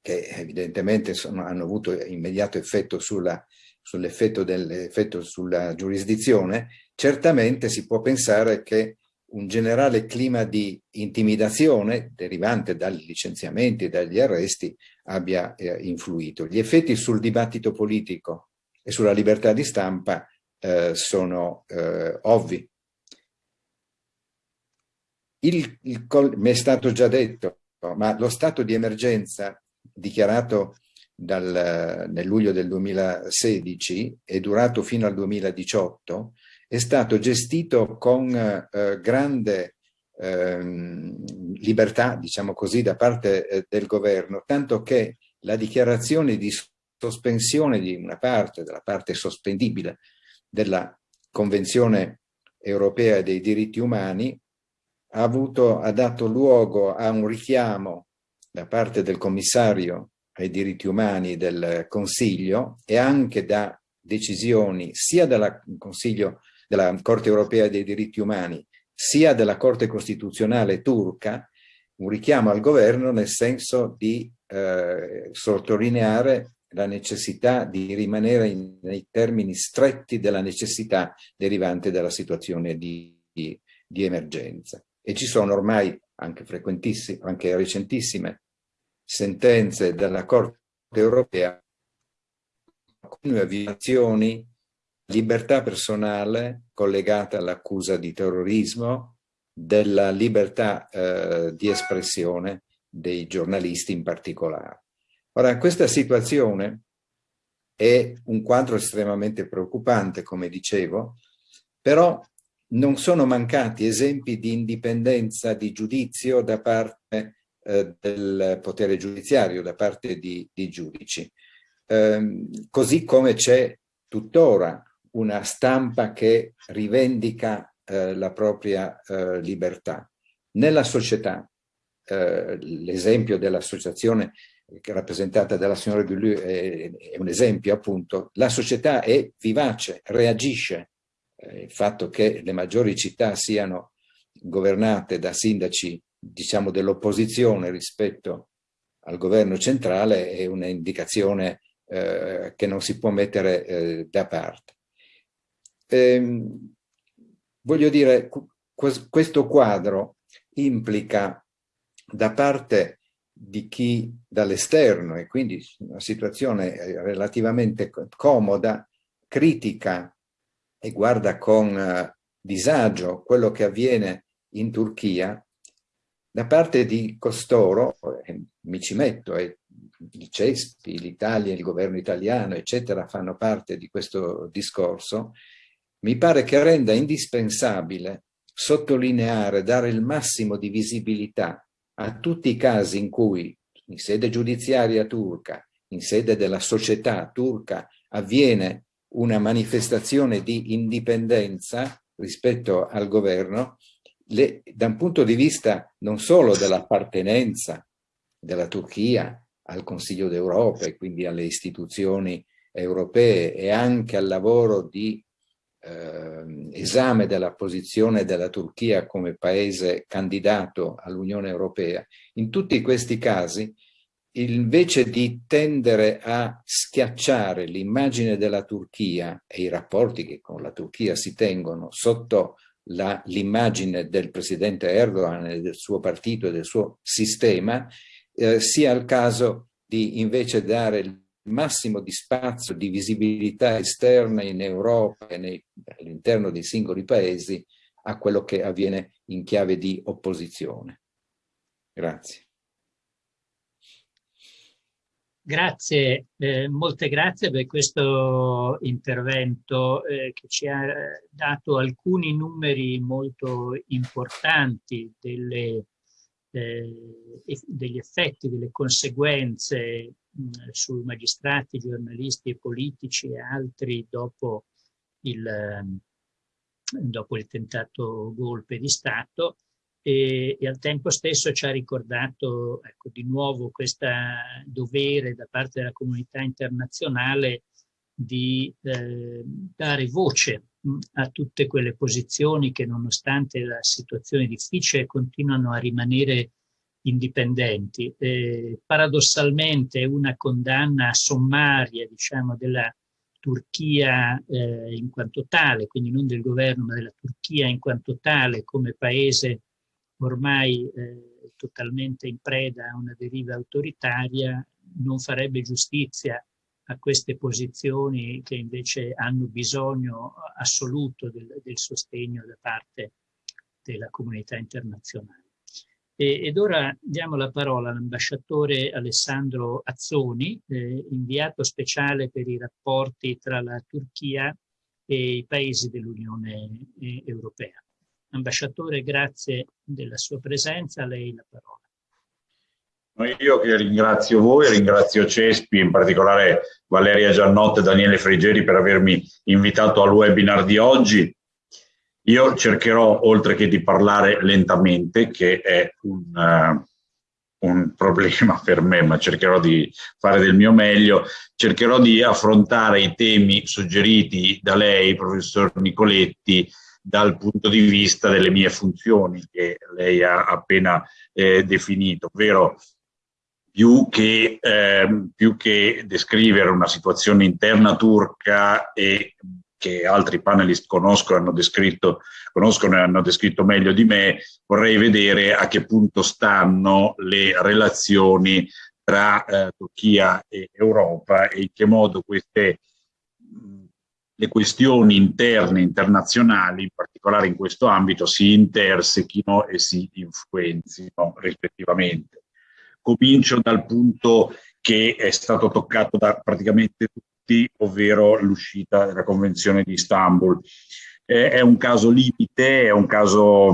che evidentemente sono, hanno avuto immediato effetto sull'effetto sull sulla giurisdizione, certamente si può pensare che un generale clima di intimidazione derivante dai licenziamenti e dagli arresti abbia eh, influito. Gli effetti sul dibattito politico e sulla libertà di stampa eh, sono eh, ovvi. Il, il, mi è stato già detto, ma lo stato di emergenza dichiarato dal, nel luglio del 2016 e durato fino al 2018 è stato gestito con eh, grande eh, libertà, diciamo così, da parte eh, del governo, tanto che la dichiarazione di sospensione di una parte, della parte sospendibile della Convenzione europea dei diritti umani, ha, avuto, ha dato luogo a un richiamo da parte del commissario ai diritti umani del Consiglio e anche da decisioni sia del Consiglio della Corte europea dei diritti umani sia della Corte Costituzionale turca un richiamo al governo nel senso di eh, sottolineare la necessità di rimanere in, nei termini stretti della necessità derivante dalla situazione di, di, di emergenza. E ci sono ormai anche frequentissime, anche recentissime sentenze della Corte europea continue violazioni libertà personale collegata all'accusa di terrorismo, della libertà eh, di espressione dei giornalisti in particolare. Ora, questa situazione è un quadro estremamente preoccupante, come dicevo, però non sono mancati esempi di indipendenza di giudizio da parte eh, del potere giudiziario, da parte di, di giudici. Eh, così come c'è tuttora una stampa che rivendica eh, la propria eh, libertà. Nella società, eh, l'esempio dell'associazione rappresentata dalla signora Gullu è, è, un esempio appunto, la società è vivace, reagisce. Eh, il fatto che le maggiori città siano governate da sindaci diciamo dell'opposizione rispetto al governo centrale è un'indicazione eh, che non si può mettere eh, da parte. Ehm, voglio dire, questo quadro implica da parte di chi dall'esterno e quindi una situazione eh, relativamente comoda, critica e guarda con uh, disagio quello che avviene in Turchia, da parte di costoro, eh, mi ci metto, e il CESPI, l'Italia, il governo italiano, eccetera, fanno parte di questo discorso, mi pare che renda indispensabile sottolineare, dare il massimo di visibilità a tutti i casi in cui in sede giudiziaria turca, in sede della società turca, avviene una manifestazione di indipendenza rispetto al governo, le, da un punto di vista non solo dell'appartenenza della Turchia al Consiglio d'Europa e quindi alle istituzioni europee e anche al lavoro di eh, esame della posizione della Turchia come paese candidato all'Unione Europea, in tutti questi casi invece di tendere a schiacciare l'immagine della Turchia e i rapporti che con la Turchia si tengono sotto l'immagine del presidente Erdogan e del suo partito e del suo sistema, eh, sia il caso di invece dare il massimo di spazio, di visibilità esterna in Europa e all'interno dei singoli paesi a quello che avviene in chiave di opposizione. Grazie. Grazie, eh, molte grazie per questo intervento eh, che ci ha dato alcuni numeri molto importanti delle, eh, degli effetti, delle conseguenze mh, su magistrati, giornalisti e politici e altri dopo il, dopo il tentato golpe di Stato e, e, al tempo stesso ci ha ricordato ecco, di nuovo questo dovere da parte della comunità internazionale di eh, dare voce a tutte quelle posizioni che nonostante la situazione difficile continuano a rimanere indipendenti. Eh, paradossalmente una condanna sommaria diciamo, della Turchia eh, in quanto tale, quindi non del governo ma della Turchia in quanto tale come paese ormai eh, totalmente in preda a una deriva autoritaria, non farebbe giustizia a queste posizioni che invece hanno bisogno assoluto del, del sostegno da parte della comunità internazionale. E, ed ora diamo la parola all'ambasciatore Alessandro Azzoni, eh, inviato speciale per i rapporti tra la Turchia e i paesi dell'Unione eh, Europea. Ambasciatore, grazie della sua presenza, a lei la parola. Io che ringrazio voi, ringrazio Cespi, in particolare Valeria Giannotte e Daniele Frigeri per avermi invitato al webinar di oggi. Io cercherò, oltre che di parlare lentamente, che è un, uh, un problema per me, ma cercherò di fare del mio meglio, cercherò di affrontare i temi suggeriti da lei, professor Nicoletti, dal punto di vista delle mie funzioni che lei ha appena eh, definito, ovvero più che, eh, più che, descrivere una situazione interna turca e che altri panelist conoscono, hanno descritto, conoscono e hanno descritto meglio di me, vorrei vedere a che punto stanno le relazioni tra eh, Turchia e Europa e in che modo queste le questioni interne internazionali, in particolare in questo ambito, si intersechino e si influenzino rispettivamente. Comincio dal punto che è stato toccato da praticamente tutti, ovvero l'uscita della Convenzione di Istanbul. Eh, è un caso limite, è un caso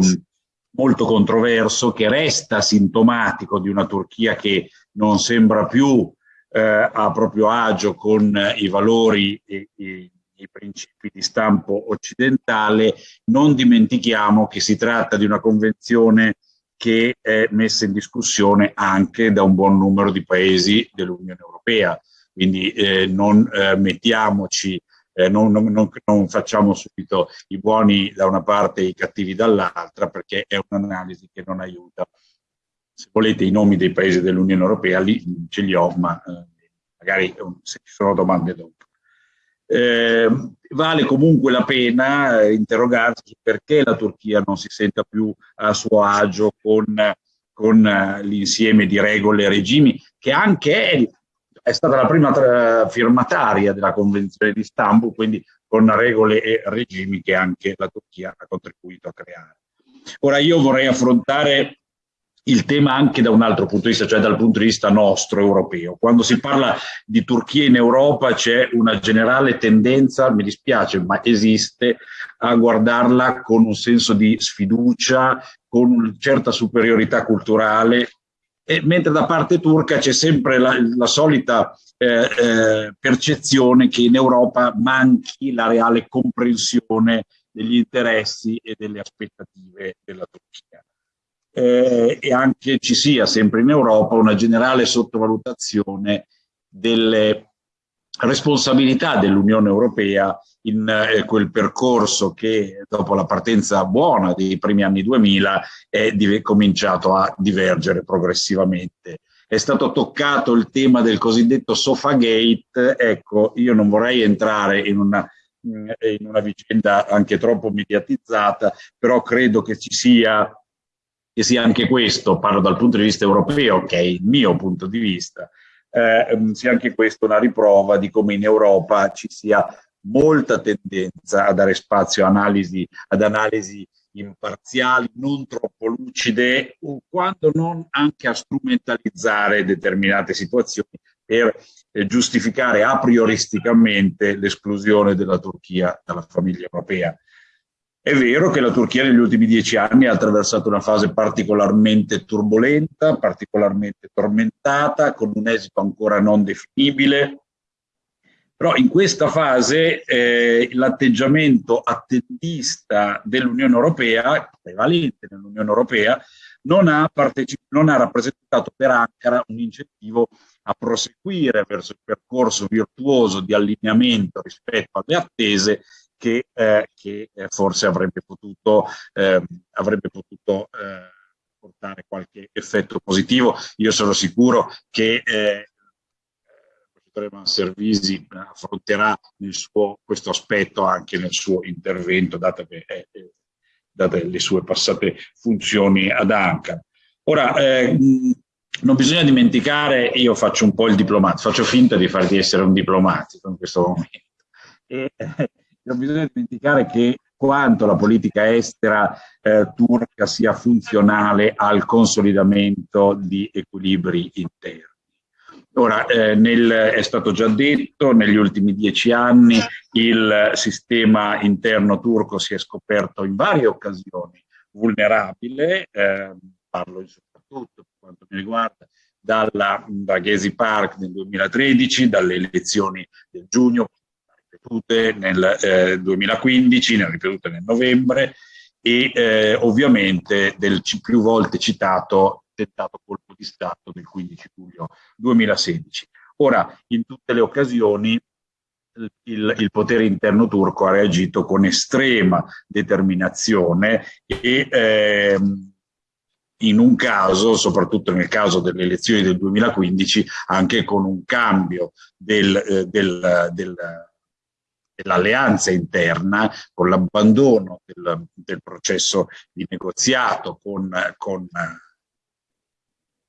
molto controverso che resta sintomatico di una Turchia che non sembra più eh, a proprio agio con i valori e, e i principi di stampo occidentale, non dimentichiamo che si tratta di una convenzione che è messa in discussione anche da un buon numero di paesi dell'Unione Europea. Quindi eh, non eh, mettiamoci, eh, non, non, non, facciamo subito i buoni da una parte e i cattivi dall'altra, perché è un'analisi che non aiuta. Se volete i nomi dei paesi dell'Unione Europea, lì ce li ho, ma eh, magari se ci sono domande dopo. Eh, vale comunque la pena eh, interrogarsi perché la Turchia non si senta più a suo agio con, con eh, l'insieme di regole e regimi che anche è, è stata la prima firmataria della Convenzione di Istanbul, quindi con regole e regimi che anche la Turchia ha contribuito a creare. Ora io vorrei affrontare il tema anche da un altro punto di vista, cioè dal punto di vista nostro, europeo. Quando si parla di Turchia in Europa c'è una generale tendenza, mi dispiace, ma esiste, a guardarla con un senso di sfiducia, con una certa superiorità culturale, e, mentre da parte turca c'è sempre la, la solita eh, eh, percezione che in Europa manchi la reale comprensione degli interessi e delle aspettative della Turchia eh, e anche ci sia sempre in Europa una generale sottovalutazione delle responsabilità dell'Unione Europea in eh, quel percorso che dopo la partenza buona dei primi anni 2000 è cominciato a divergere progressivamente. È stato toccato il tema del cosiddetto Sofagate, ecco, io non vorrei entrare in una, in una vicenda anche troppo mediatizzata, però credo che ci sia che sia anche questo, parlo dal punto di vista europeo, che è il mio punto di vista, eh, sia anche questo una riprova di come in Europa ci sia molta tendenza a dare spazio analisi, ad analisi imparziali, non troppo lucide, o quando non anche a strumentalizzare determinate situazioni per eh, giustificare a prioristicamente l'esclusione della Turchia dalla famiglia europea. È vero che la Turchia negli ultimi dieci anni ha attraversato una fase particolarmente turbolenta, particolarmente tormentata, con un esito ancora non definibile, però in questa fase eh, l'atteggiamento attendista dell'Unione Europea, prevalente nell'Unione Europea, non ha, non ha rappresentato per Ankara un incentivo a proseguire verso il percorso virtuoso di allineamento rispetto alle attese che, eh, che eh, forse avrebbe potuto, eh, avrebbe potuto eh, portare qualche effetto positivo. Io sono sicuro che eh, il professore Manservisi affronterà suo, questo aspetto anche nel suo intervento, date, eh, date le sue passate funzioni ad Ankara. Ora, eh, non bisogna dimenticare, io faccio un po' il diplomatico, faccio finta di far essere un diplomatico in questo momento. E, non bisogna dimenticare che quanto la politica estera eh, turca sia funzionale al consolidamento di equilibri interni. Ora, eh, nel, è stato già detto, negli ultimi dieci anni il sistema interno turco si è scoperto in varie occasioni vulnerabile, eh, parlo soprattutto per quanto mi riguarda dalla, da Gezi Park nel 2013, dalle elezioni del giugno ripetute nel eh, 2015, ne ha ripetute nel novembre e eh, ovviamente del più volte citato tentato colpo di Stato del 15 luglio 2016. Ora, in tutte le occasioni il, il, potere interno turco ha reagito con estrema determinazione e ehm, in un caso, soprattutto nel caso delle elezioni del 2015, anche con un cambio del, eh, del, del dell'alleanza interna, con l'abbandono del, del, processo di negoziato con, con,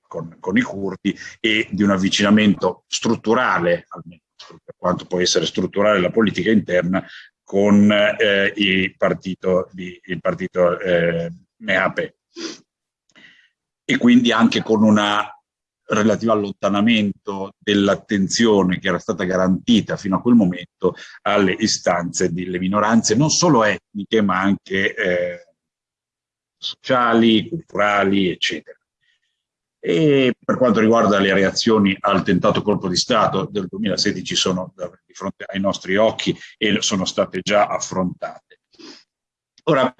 con, con, i curdi e di un avvicinamento strutturale, almeno per quanto può essere strutturale la politica interna, con eh, il partito, di, il partito eh, MeAP. E quindi anche con una relativo allontanamento dell'attenzione che era stata garantita fino a quel momento alle istanze delle minoranze, non solo etniche ma anche eh, sociali, culturali, eccetera. E per quanto riguarda le reazioni al tentato colpo di Stato del 2016 sono di fronte ai nostri occhi e sono state già affrontate. Ora,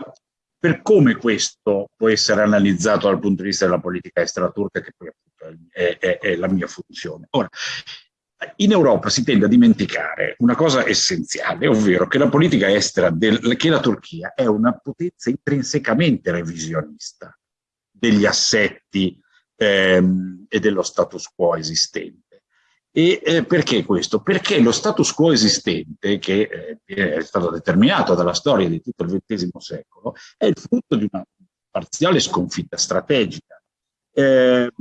per come questo può essere analizzato dal punto di vista della politica estera turca, che poi è, è, è la mia funzione. Ora, in Europa si tende a dimenticare una cosa essenziale, ovvero che la politica estera, del, che la Turchia è una potenza intrinsecamente revisionista degli assetti ehm, e dello status quo esistente. E eh, perché questo? Perché lo status quo esistente, che eh, è stato determinato dalla storia di tutto il XX secolo, è il frutto di una parziale sconfitta strategica. Eh,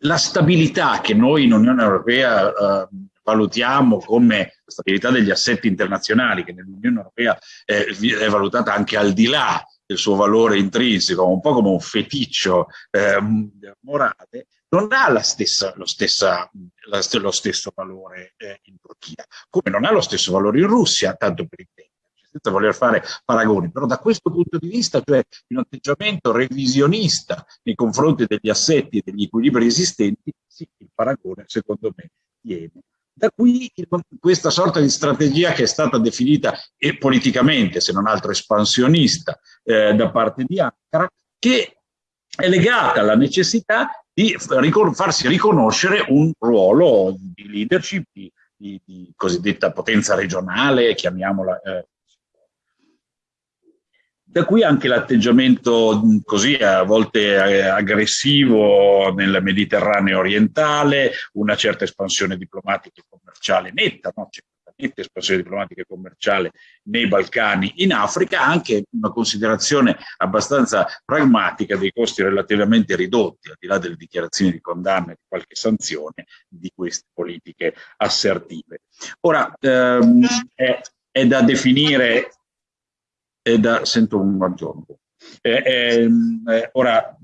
la stabilità che noi in Unione Europea eh, valutiamo come stabilità degli assetti internazionali, che nell'Unione Europea eh, è valutata anche al di là del suo valore intrinseco, un po' come un feticcio eh, morale, non ha la stessa, lo, stessa, la, lo, stesso valore eh, in Turchia, come non ha lo stesso valore in Russia, tanto per intendere senza voler fare paragoni, però da questo punto di vista, cioè un atteggiamento revisionista nei confronti degli assetti e degli equilibri esistenti, sì, il paragone secondo me tiene. Da qui questa sorta di strategia che è stata definita e politicamente, se non altro espansionista, eh, da parte di Ankara, che è legata alla necessità di farsi riconoscere un ruolo di leadership, di, di, cosiddetta potenza regionale, chiamiamola eh, da qui anche l'atteggiamento così a volte eh, aggressivo nel Mediterraneo orientale, una certa espansione diplomatica e commerciale netta, no? Netta espansione diplomatica e commerciale nei Balcani, in Africa, anche una considerazione abbastanza pragmatica dei costi relativamente ridotti, al di là delle dichiarazioni di condanna e di qualche sanzione, di queste politiche assertive. Ora, ehm, è, è da definire è da, sento un aggiorno. Eh, eh, ora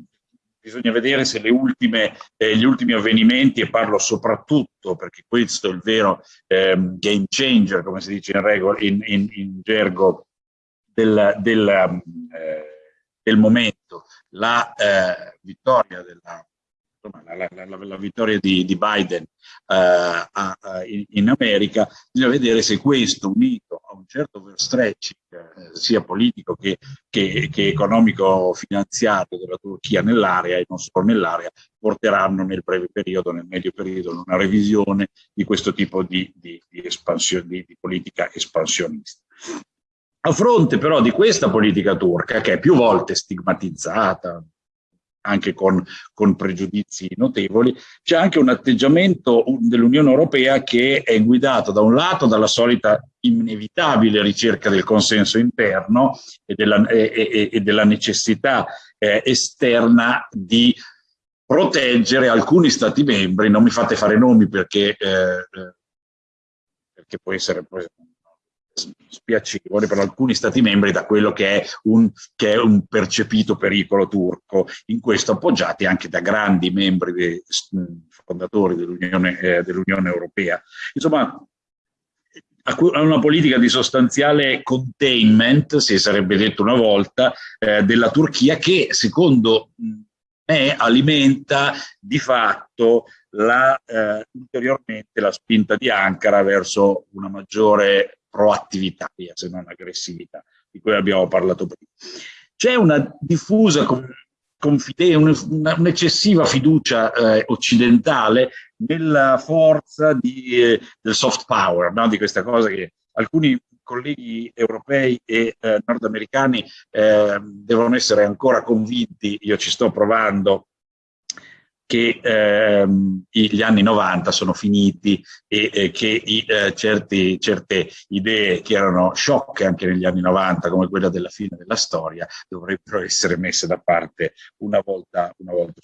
bisogna vedere se ultime, eh, gli ultimi avvenimenti, e parlo soprattutto perché questo è il vero ehm, game changer, come si dice in, regola, in, in, in gergo del, del, eh, del, momento, la eh, vittoria della la, la, la, vittoria di, di Biden uh, a, a, in, in, America, bisogna vedere se questo unito a un certo overstretching, eh, sia politico che, che, che economico-finanziario della Turchia nell'area e non solo nell'area, porteranno nel breve periodo, nel medio periodo, una revisione di questo tipo di, di, di, di politica espansionista. A fronte però di questa politica turca, che è più volte stigmatizzata, anche con, con pregiudizi notevoli, c'è anche un atteggiamento dell'Unione Europea che è guidato da un lato dalla solita inevitabile ricerca del consenso interno e della, e, e, della necessità eh, esterna di proteggere alcuni stati membri, non mi fate fare nomi perché, eh, eh perché può essere, può essere spiacevole per alcuni stati membri da quello che è, un, che è un percepito pericolo turco, in questo appoggiati anche da grandi membri fondatori dell'Unione eh, dell Europea. Insomma, a una politica di sostanziale containment, si sarebbe detto una volta, eh, della Turchia che secondo me alimenta di fatto la, eh, ulteriormente la spinta di Ankara verso una maggiore proattività, se non aggressività, di cui abbiamo parlato prima. C'è una diffusa un'eccessiva fiducia eh, occidentale nella forza di, eh, del soft power, no? di questa cosa che alcuni colleghi europei e eh, nordamericani eh, devono essere ancora convinti, io ci sto provando, che ehm, gli anni 90 sono finiti e, e che i, eh, certi, certe idee che erano sciocche anche negli anni 90, come quella della fine della storia, dovrebbero essere messe da parte una volta, una volta,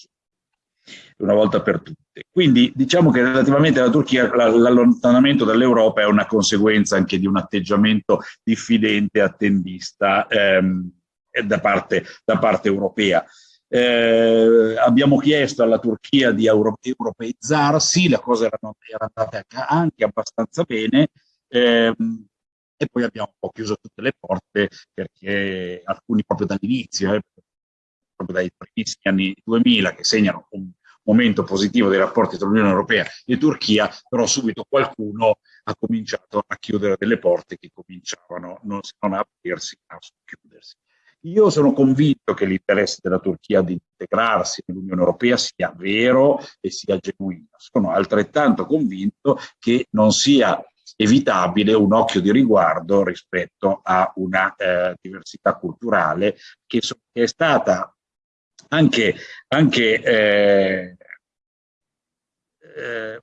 una volta per tutte. Quindi diciamo che relativamente alla Turchia l'allontanamento dall'Europa è una conseguenza anche di un atteggiamento diffidente, attendista ehm, da, parte, da parte europea Eh, abbiamo chiesto alla Turchia di euro europeizzarsi, la cosa era, era andata anche abbastanza bene, ehm, e poi abbiamo un po' chiuso tutte le porte perché alcuni proprio dall'inizio, eh, proprio dai primissimi anni 2000 che segnano un momento positivo dei rapporti tra l'Unione Europea e Turchia, però subito qualcuno ha cominciato a chiudere delle porte che cominciavano non, non a aprirsi, a chiudersi. Io sono convinto che l'interesse della Turchia di integrarsi nell'Unione Europea sia vero e sia genuino. Sono altrettanto convinto che non sia evitabile un occhio di riguardo rispetto a una eh, diversità culturale che, so, che, è stata anche, anche eh,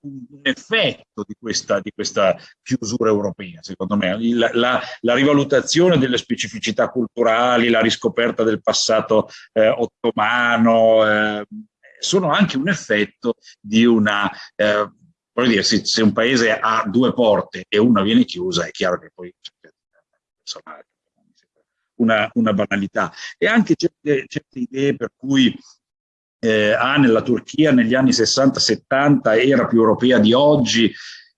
un, effetto di questa, di questa, chiusura europea, secondo me. La, la, la, rivalutazione delle specificità culturali, la riscoperta del passato eh, ottomano, eh, sono anche un effetto di una... Eh, dire, se, se, un paese ha due porte e una viene chiusa, è chiaro che poi una, una banalità. E anche certe, certe idee per cui eh, ah, nella Turchia negli anni 60-70 era più europea di oggi.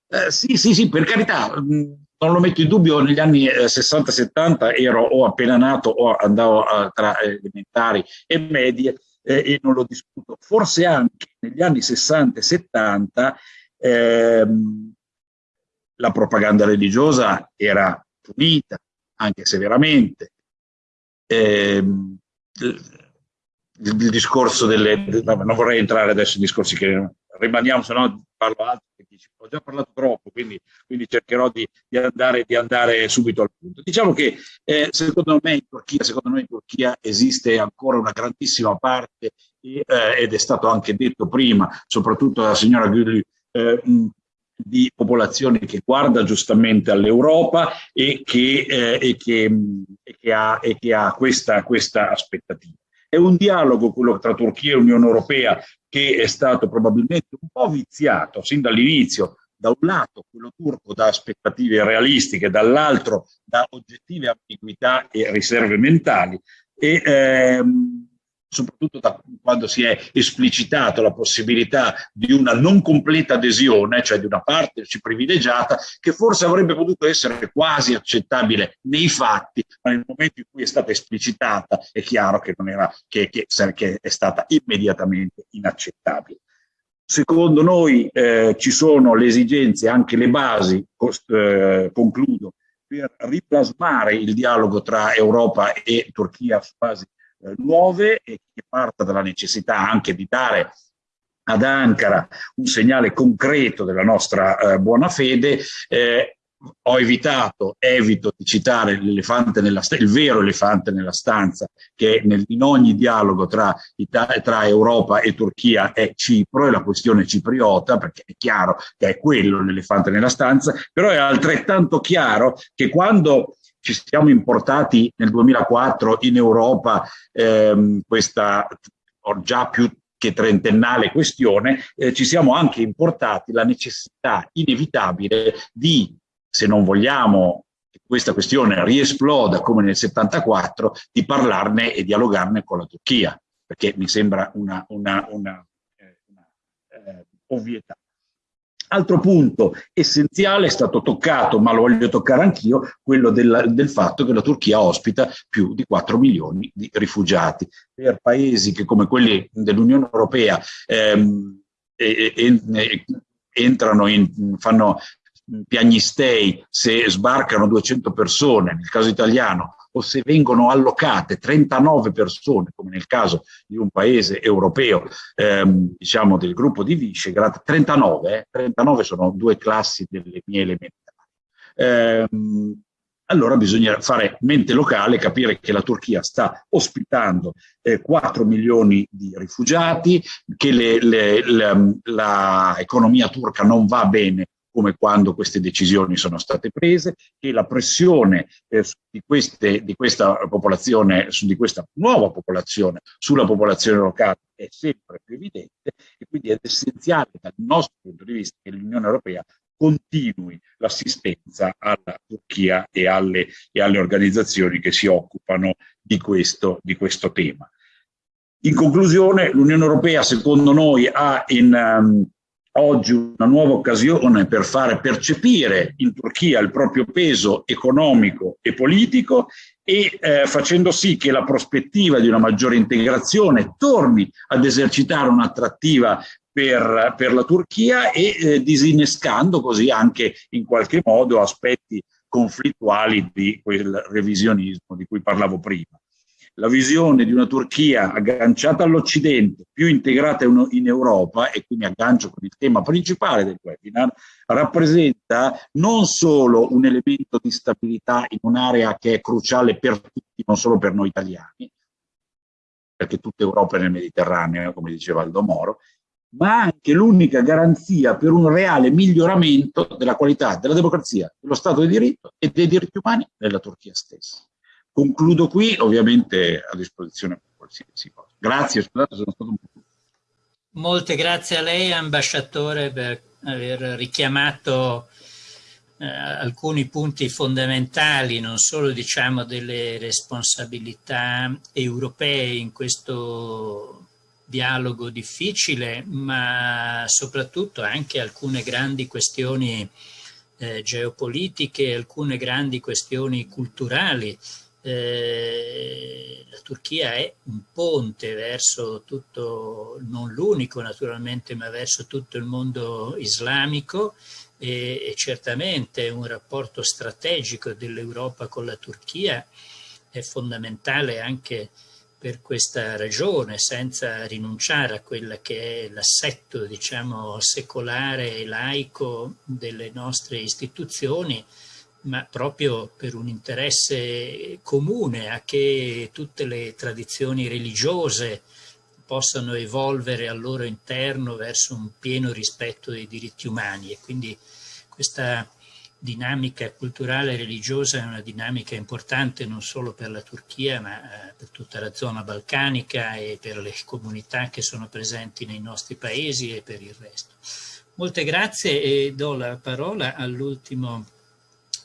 Eh, sì, sì, sì, per carità, mm, non lo metto in dubbio, negli anni eh, 60-70 ero o appena nato o andavo a, tra elementari e medie eh, e non lo discuto. Forse anche negli anni 60 70 ehm, la propaganda religiosa era punita, anche severamente. Eh, il, il discorso delle... non vorrei entrare adesso in discorsi che rimaniamo, se no parlo altro, ho già parlato troppo, quindi, quindi cercherò di, di, andare, di, andare, subito al punto. Diciamo che eh, secondo me in Turchia, secondo me in Turchia esiste ancora una grandissima parte, e, eh, ed è stato anche detto prima, soprattutto dalla signora Gülü, eh, di popolazione che guarda giustamente all'Europa e, eh, e, e che ha, che ha questa, questa aspettativa. È un dialogo, quello tra Turchia e Unione Europea, che è stato probabilmente un po' viziato sin dall'inizio, da un lato quello turco da aspettative realistiche, dall'altro da oggettive ambiguità e riserve mentali. E, ehm, soprattutto da quando si è esplicitato la possibilità di una non completa adesione, cioè di una partnership privilegiata, che forse avrebbe potuto essere quasi accettabile nei fatti, ma nel momento in cui è stata esplicitata è chiaro che, era, che, che, che è stata immediatamente inaccettabile. Secondo noi eh, ci sono le esigenze, anche le basi, eh, concludo, per riplasmare il dialogo tra Europa e Turchia su basi eh, nuove e che parta dalla necessità anche di dare ad Ankara un segnale concreto della nostra eh, buona fede. Eh, ho evitato, evito di citare l'elefante nella il vero elefante nella stanza, che nel, in ogni dialogo tra, tra, Europa e Turchia è Cipro, è la questione cipriota, perché è chiaro che è quello l'elefante nella stanza, però è altrettanto chiaro che quando ci siamo importati nel 2004 in Europa ehm, questa già più che trentennale questione, eh, ci siamo anche importati la necessità inevitabile di, se non vogliamo che questa questione riesploda come nel 74, di parlarne e dialogarne con la Turchia, perché mi sembra una, una, una, eh, una eh, ovvietà. Altro punto essenziale è stato toccato, ma lo voglio toccare anch'io, quello del, del, fatto che la Turchia ospita più di 4 milioni di rifugiati. Per paesi che come quelli dell'Unione Europea ehm, e, e, entrano in, fanno piagnistei se sbarcano 200 persone, nel caso italiano, o se vengono allocate 39 persone, come nel caso di un paese europeo, ehm, diciamo del gruppo di Visegrad, 39, eh, 39 sono due classi delle mie elementari. Ehm, allora bisogna fare mente locale, capire che la Turchia sta ospitando eh, 4 milioni di rifugiati, che l'economia turca non va bene come quando queste decisioni sono state prese, che la pressione eh, di, queste, di, questa popolazione, su, di questa nuova popolazione sulla popolazione locale è sempre più evidente e quindi è essenziale dal nostro punto di vista che l'Unione Europea continui l'assistenza alla Turchia e alle, e alle, organizzazioni che si occupano di questo, di questo tema. In conclusione, l'Unione Europea, secondo noi, ha in, um, oggi una nuova occasione per fare percepire in Turchia il proprio peso economico e politico e eh, facendo sì che la prospettiva di una maggiore integrazione torni ad esercitare un'attrattiva per, per, la Turchia e eh, disinnescando così anche in qualche modo aspetti conflittuali di quel revisionismo di cui parlavo prima la visione di una Turchia agganciata all'Occidente, più integrata in Europa, e qui mi aggancio con il tema principale del webinar, rappresenta non solo un elemento di stabilità in un'area che è cruciale per tutti, non solo per noi italiani, perché tutta Europa è nel Mediterraneo, come diceva Aldo Moro, ma anche l'unica garanzia per un reale miglioramento della qualità della democrazia, dello Stato di diritto e dei diritti umani nella Turchia stessa. Concludo qui, ovviamente a disposizione per qualsiasi cosa. Grazie, scusate, sono stato un po'. Molte grazie a lei, ambasciatore, per aver richiamato eh, alcuni punti fondamentali, non solo diciamo delle responsabilità europee in questo dialogo difficile, ma soprattutto anche alcune grandi questioni eh, geopolitiche, alcune grandi questioni culturali eh, la Turchia è un ponte verso tutto, non l'unico naturalmente, ma verso tutto il mondo islamico e, e certamente un rapporto strategico dell'Europa con la Turchia è fondamentale anche per questa ragione, senza rinunciare a quella che è l'assetto, diciamo, secolare e laico delle nostre istituzioni, ma proprio per un interesse comune a che tutte le tradizioni religiose possano evolvere al loro interno verso un pieno rispetto dei diritti umani e quindi questa dinamica culturale e religiosa è una dinamica importante non solo per la Turchia ma eh, per tutta la zona balcanica e per le comunità che sono presenti nei nostri paesi e per il resto. Molte grazie e do la parola all'ultimo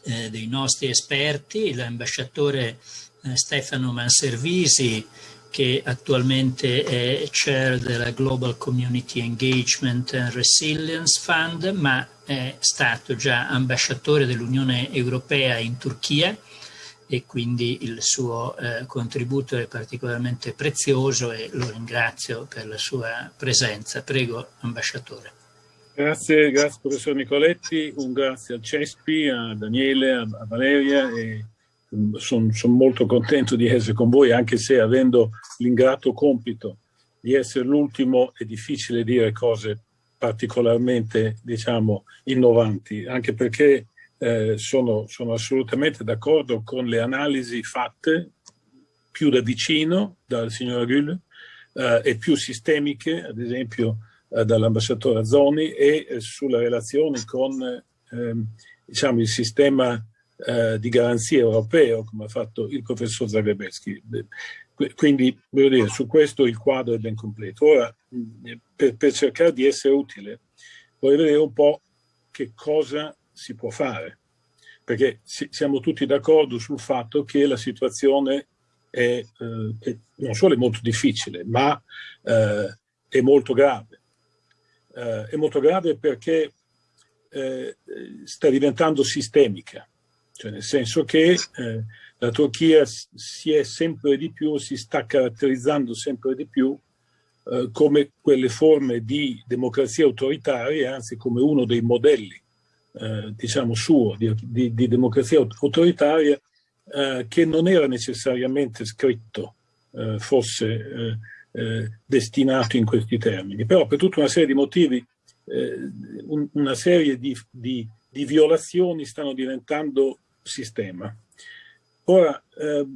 eh, dei nostri esperti, l'ambasciatore eh, Stefano Manservisi, che attualmente è chair della Global Community Engagement and Resilience Fund, ma è stato già ambasciatore dell'Unione Europea in Turchia e quindi il suo eh, contributo è particolarmente prezioso e lo ringrazio per la sua presenza. Prego, ambasciatore. Grazie, grazie professor Nicoletti, un grazie al Cespi, a Daniele, a, a Valeria e sono son molto contento di essere con voi anche se avendo l'ingrato compito di essere l'ultimo è difficile dire cose particolarmente diciamo innovanti anche perché eh, sono, sono assolutamente d'accordo con le analisi fatte più da vicino dal signor Gül eh, e più sistemiche ad esempio eh, dall'ambasciatore Azzoni e eh, sulla relazione con ehm, diciamo, il sistema eh, di garanzia europeo, come ha fatto il professor Zagrebeschi. Quindi, voglio dire, su questo il quadro è ben completo. Ora, per, per cercare di essere utile, vorrei vedere un po' che cosa si può fare, perché siamo tutti d'accordo sul fatto che la situazione è, eh, è, non solo è molto difficile, ma eh, è molto grave eh, è molto grave perché eh, sta diventando sistemica, cioè nel senso che eh, la Turchia si è sempre di più, si sta caratterizzando sempre di più eh, come quelle forme di democrazia autoritaria, anzi come uno dei modelli, eh, diciamo suo, di, di, di democrazia autoritaria, eh, che non era necessariamente scritto fosse eh, destinato in questi termini. Però per tutta una serie di motivi, eh, un, una serie di, di, di, violazioni stanno diventando sistema. Ora, eh,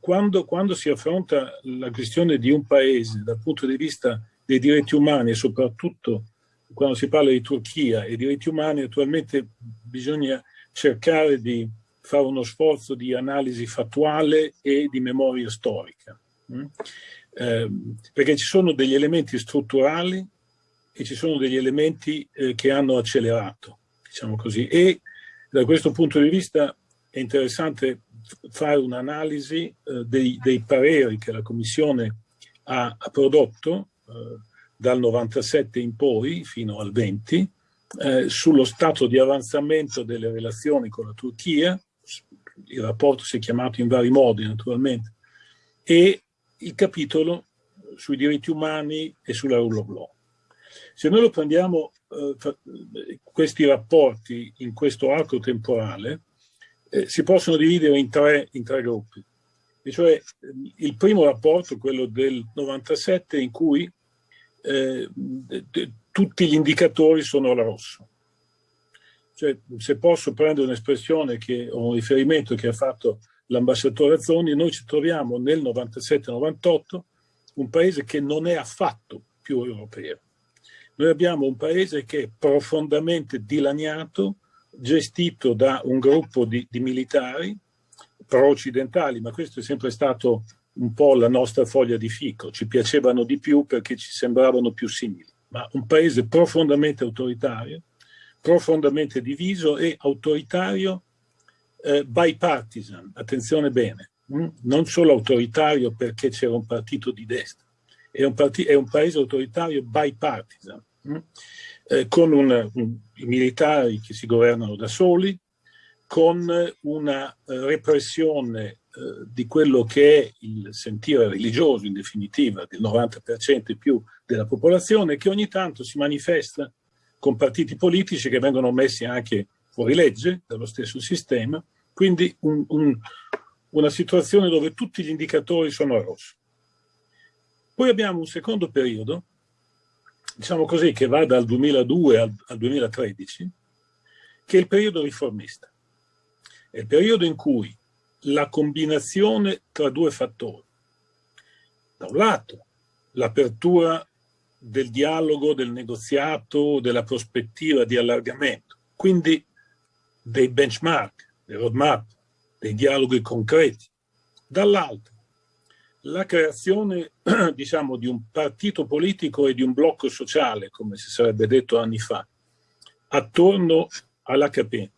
quando, quando, si affronta la questione di un paese dal punto di vista dei diritti umani e soprattutto quando si parla di Turchia e diritti umani, attualmente bisogna cercare di fare uno sforzo di analisi fattuale e di memoria storica. Mm? Eh, perché ci sono degli elementi strutturali e ci sono degli elementi eh, che hanno accelerato, diciamo così. E da questo punto di vista è interessante fare un'analisi eh, dei, dei, pareri che la Commissione ha, ha prodotto eh, dal 97 in poi fino al 20 eh, sullo stato di avanzamento delle relazioni con la Turchia, il rapporto si è chiamato in vari modi naturalmente, e il capitolo sui diritti umani e sulla rule of law. Se noi lo prendiamo eh, questi rapporti in questo arco temporale, eh, si possono dividere in tre, in tre gruppi. E cioè il primo rapporto, quello del 97, in cui eh, tutti gli indicatori sono al rosso. Cioè, se posso prendere un'espressione o un riferimento che ha fatto l'ambasciatore Azzoni, noi ci troviamo nel 97-98 un paese che non è affatto più europeo. Noi abbiamo un paese che è profondamente dilaniato, gestito da un gruppo di, di militari pro-occidentali, ma questo è sempre stato un po' la nostra foglia di fico, ci piacevano di più perché ci sembravano più simili, ma un paese profondamente autoritario, profondamente diviso e autoritario eh, bipartisan, attenzione bene, mh? Mm? non solo autoritario perché c'era un partito di destra, è un, è un paese autoritario bipartisan? Mm? Eh, con un, un, i militari che si governano da soli, con una eh, repressione eh, di quello che è il sentire religioso in definitiva del 90% e più della popolazione che ogni tanto si manifesta con partiti politici che vengono messi anche fuori legge dallo stesso sistema, quindi un, un, una situazione dove tutti gli indicatori sono a rosso. Poi abbiamo un secondo periodo, diciamo così, che va dal 2002 al, al 2013, che è il periodo riformista. È il periodo in cui la combinazione tra due fattori, da un lato l'apertura del dialogo, del negoziato, della prospettiva di allargamento, quindi dei benchmark, dei roadmap, dei dialoghi concreti, dall'altro la creazione diciamo, di un partito politico e di un blocco sociale, come si sarebbe detto anni fa, attorno all'HP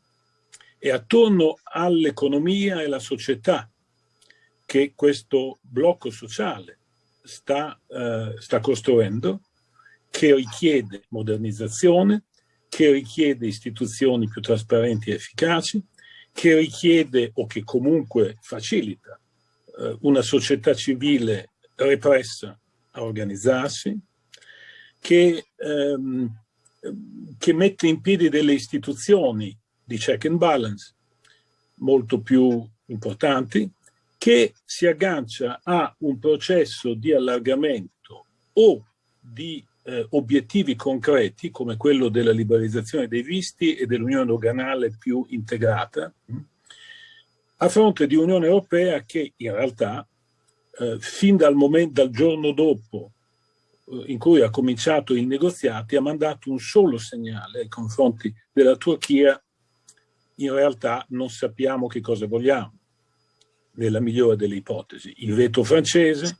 e attorno all'economia e alla società che questo blocco sociale sta, eh, sta costruendo, che richiede modernizzazione, che richiede istituzioni più trasparenti e efficaci, che richiede o che comunque facilita eh, una società civile repressa a organizzarsi, che, ehm, che mette in piedi delle istituzioni di check and balance molto più importanti, che si aggancia a un processo di allargamento o di eh, obiettivi concreti come quello della liberalizzazione dei visti e dell'unione doganale più integrata, a fronte di Unione Europea che in realtà eh, fin dal, momento, dal giorno dopo eh, in cui ha cominciato i negoziati ha mandato un solo segnale ai confronti della Turchia. In realtà non sappiamo che cosa vogliamo nella migliore delle ipotesi. Il veto francese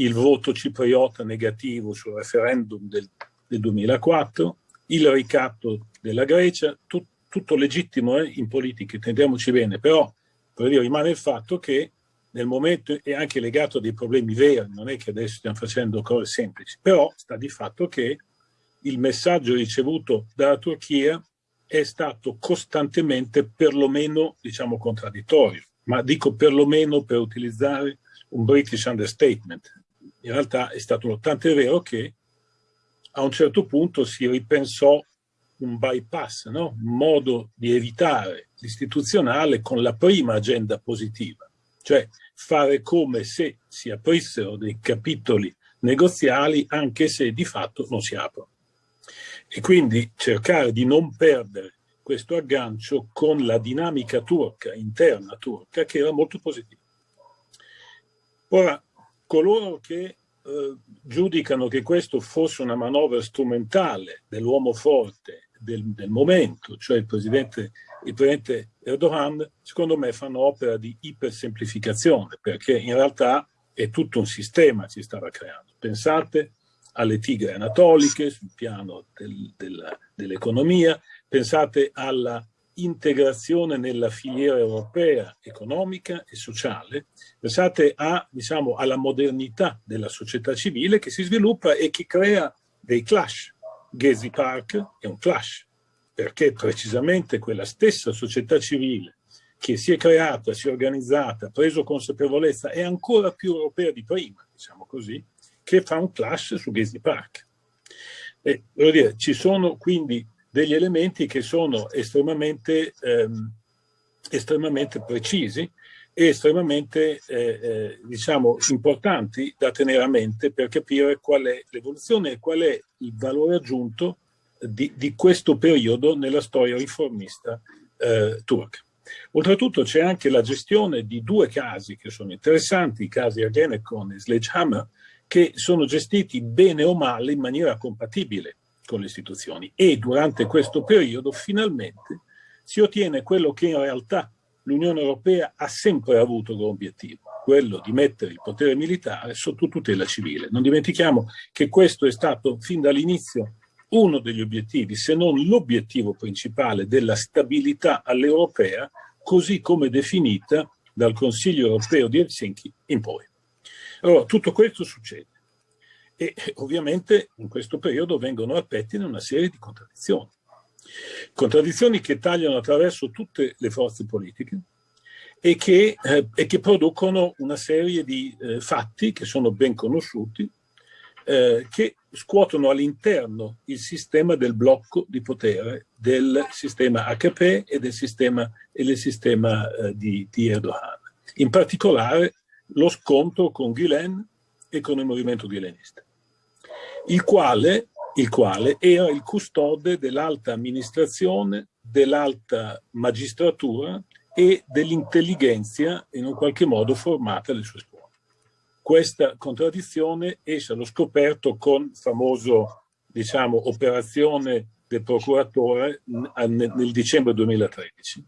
il voto cipriota negativo sul referendum del, del 2004 il ricatto della Grecia tut, tutto legittimo eh, in politica intendiamoci bene però per dire, rimane il fatto che nel momento è anche legato a dei problemi veri, non è che adesso stiamo facendo cose semplici, però sta di fatto che il messaggio ricevuto dalla Turchia è stato costantemente perlomeno, diciamo, contraddittorio, ma dico perlomeno per utilizzare un British understatement. In realtà è stato tanto vero che a un certo punto si ripensò un bypass, no? un modo di evitare l'istituzionale con la prima agenda positiva, cioè fare come se si aprissero dei capitoli negoziali anche se di fatto non si aprono. E quindi cercare di non perdere questo aggancio con la dinamica turca, interna turca, che era molto positiva. Ora, coloro che eh, giudicano che questo fosse una manovra strumentale dell'uomo forte del, del momento, cioè il presidente, il presidente Erdogan, secondo me fanno opera di ipersemplificazione, perché in realtà è tutto un sistema che si stava creando. Pensate alle tigre anatoliche sul piano del, dell'economia, pensate alla integrazione nella filiera europea economica e sociale, pensate a, diciamo, alla modernità della società civile che si sviluppa e che crea dei clash. Gezi Park è un clash, perché precisamente quella stessa società civile che si è creata, si è organizzata, ha preso consapevolezza, è ancora più europea di prima, diciamo così, che fa un clash su Gezi Park. E, dire, ci sono quindi degli elementi che sono estremamente, ehm, estremamente precisi e estremamente eh, eh, diciamo, importanti da tenere a mente per capire qual è l'evoluzione e qual è il valore aggiunto di, di questo periodo nella storia riformista eh, turca. Oltretutto c'è anche la gestione di due casi che sono interessanti, i casi Ergenekon e Sledgehammer, che sono gestiti bene o male in maniera compatibile con le istituzioni e durante questo periodo finalmente si ottiene quello che in realtà l'Unione Europea ha sempre avuto come obiettivo, quello di mettere il potere militare sotto tutela civile. Non dimentichiamo che questo è stato fin dall'inizio uno degli obiettivi, se non l'obiettivo principale della stabilità all'europea, così come definita dal Consiglio europeo di Helsinki in poi. Allora, tutto questo succede e ovviamente in questo periodo vengono al pettine una serie di contraddizioni. Contraddizioni che tagliano attraverso tutte le forze politiche e che, eh, e che producono una serie di eh, fatti che sono ben conosciuti, eh, che scuotono all'interno il sistema del blocco di potere del sistema HP e del sistema, e del sistema eh, di, di Erdogan. In particolare lo scontro con Gulen e con il movimento gulenista, il quale, il quale era il custode dell'alta amministrazione, dell'alta magistratura e dell'intelligenza in un qualche modo formata alle sue scuole. Questa contraddizione esce allo scoperto con famoso, diciamo, operazione del procuratore nel dicembre 2013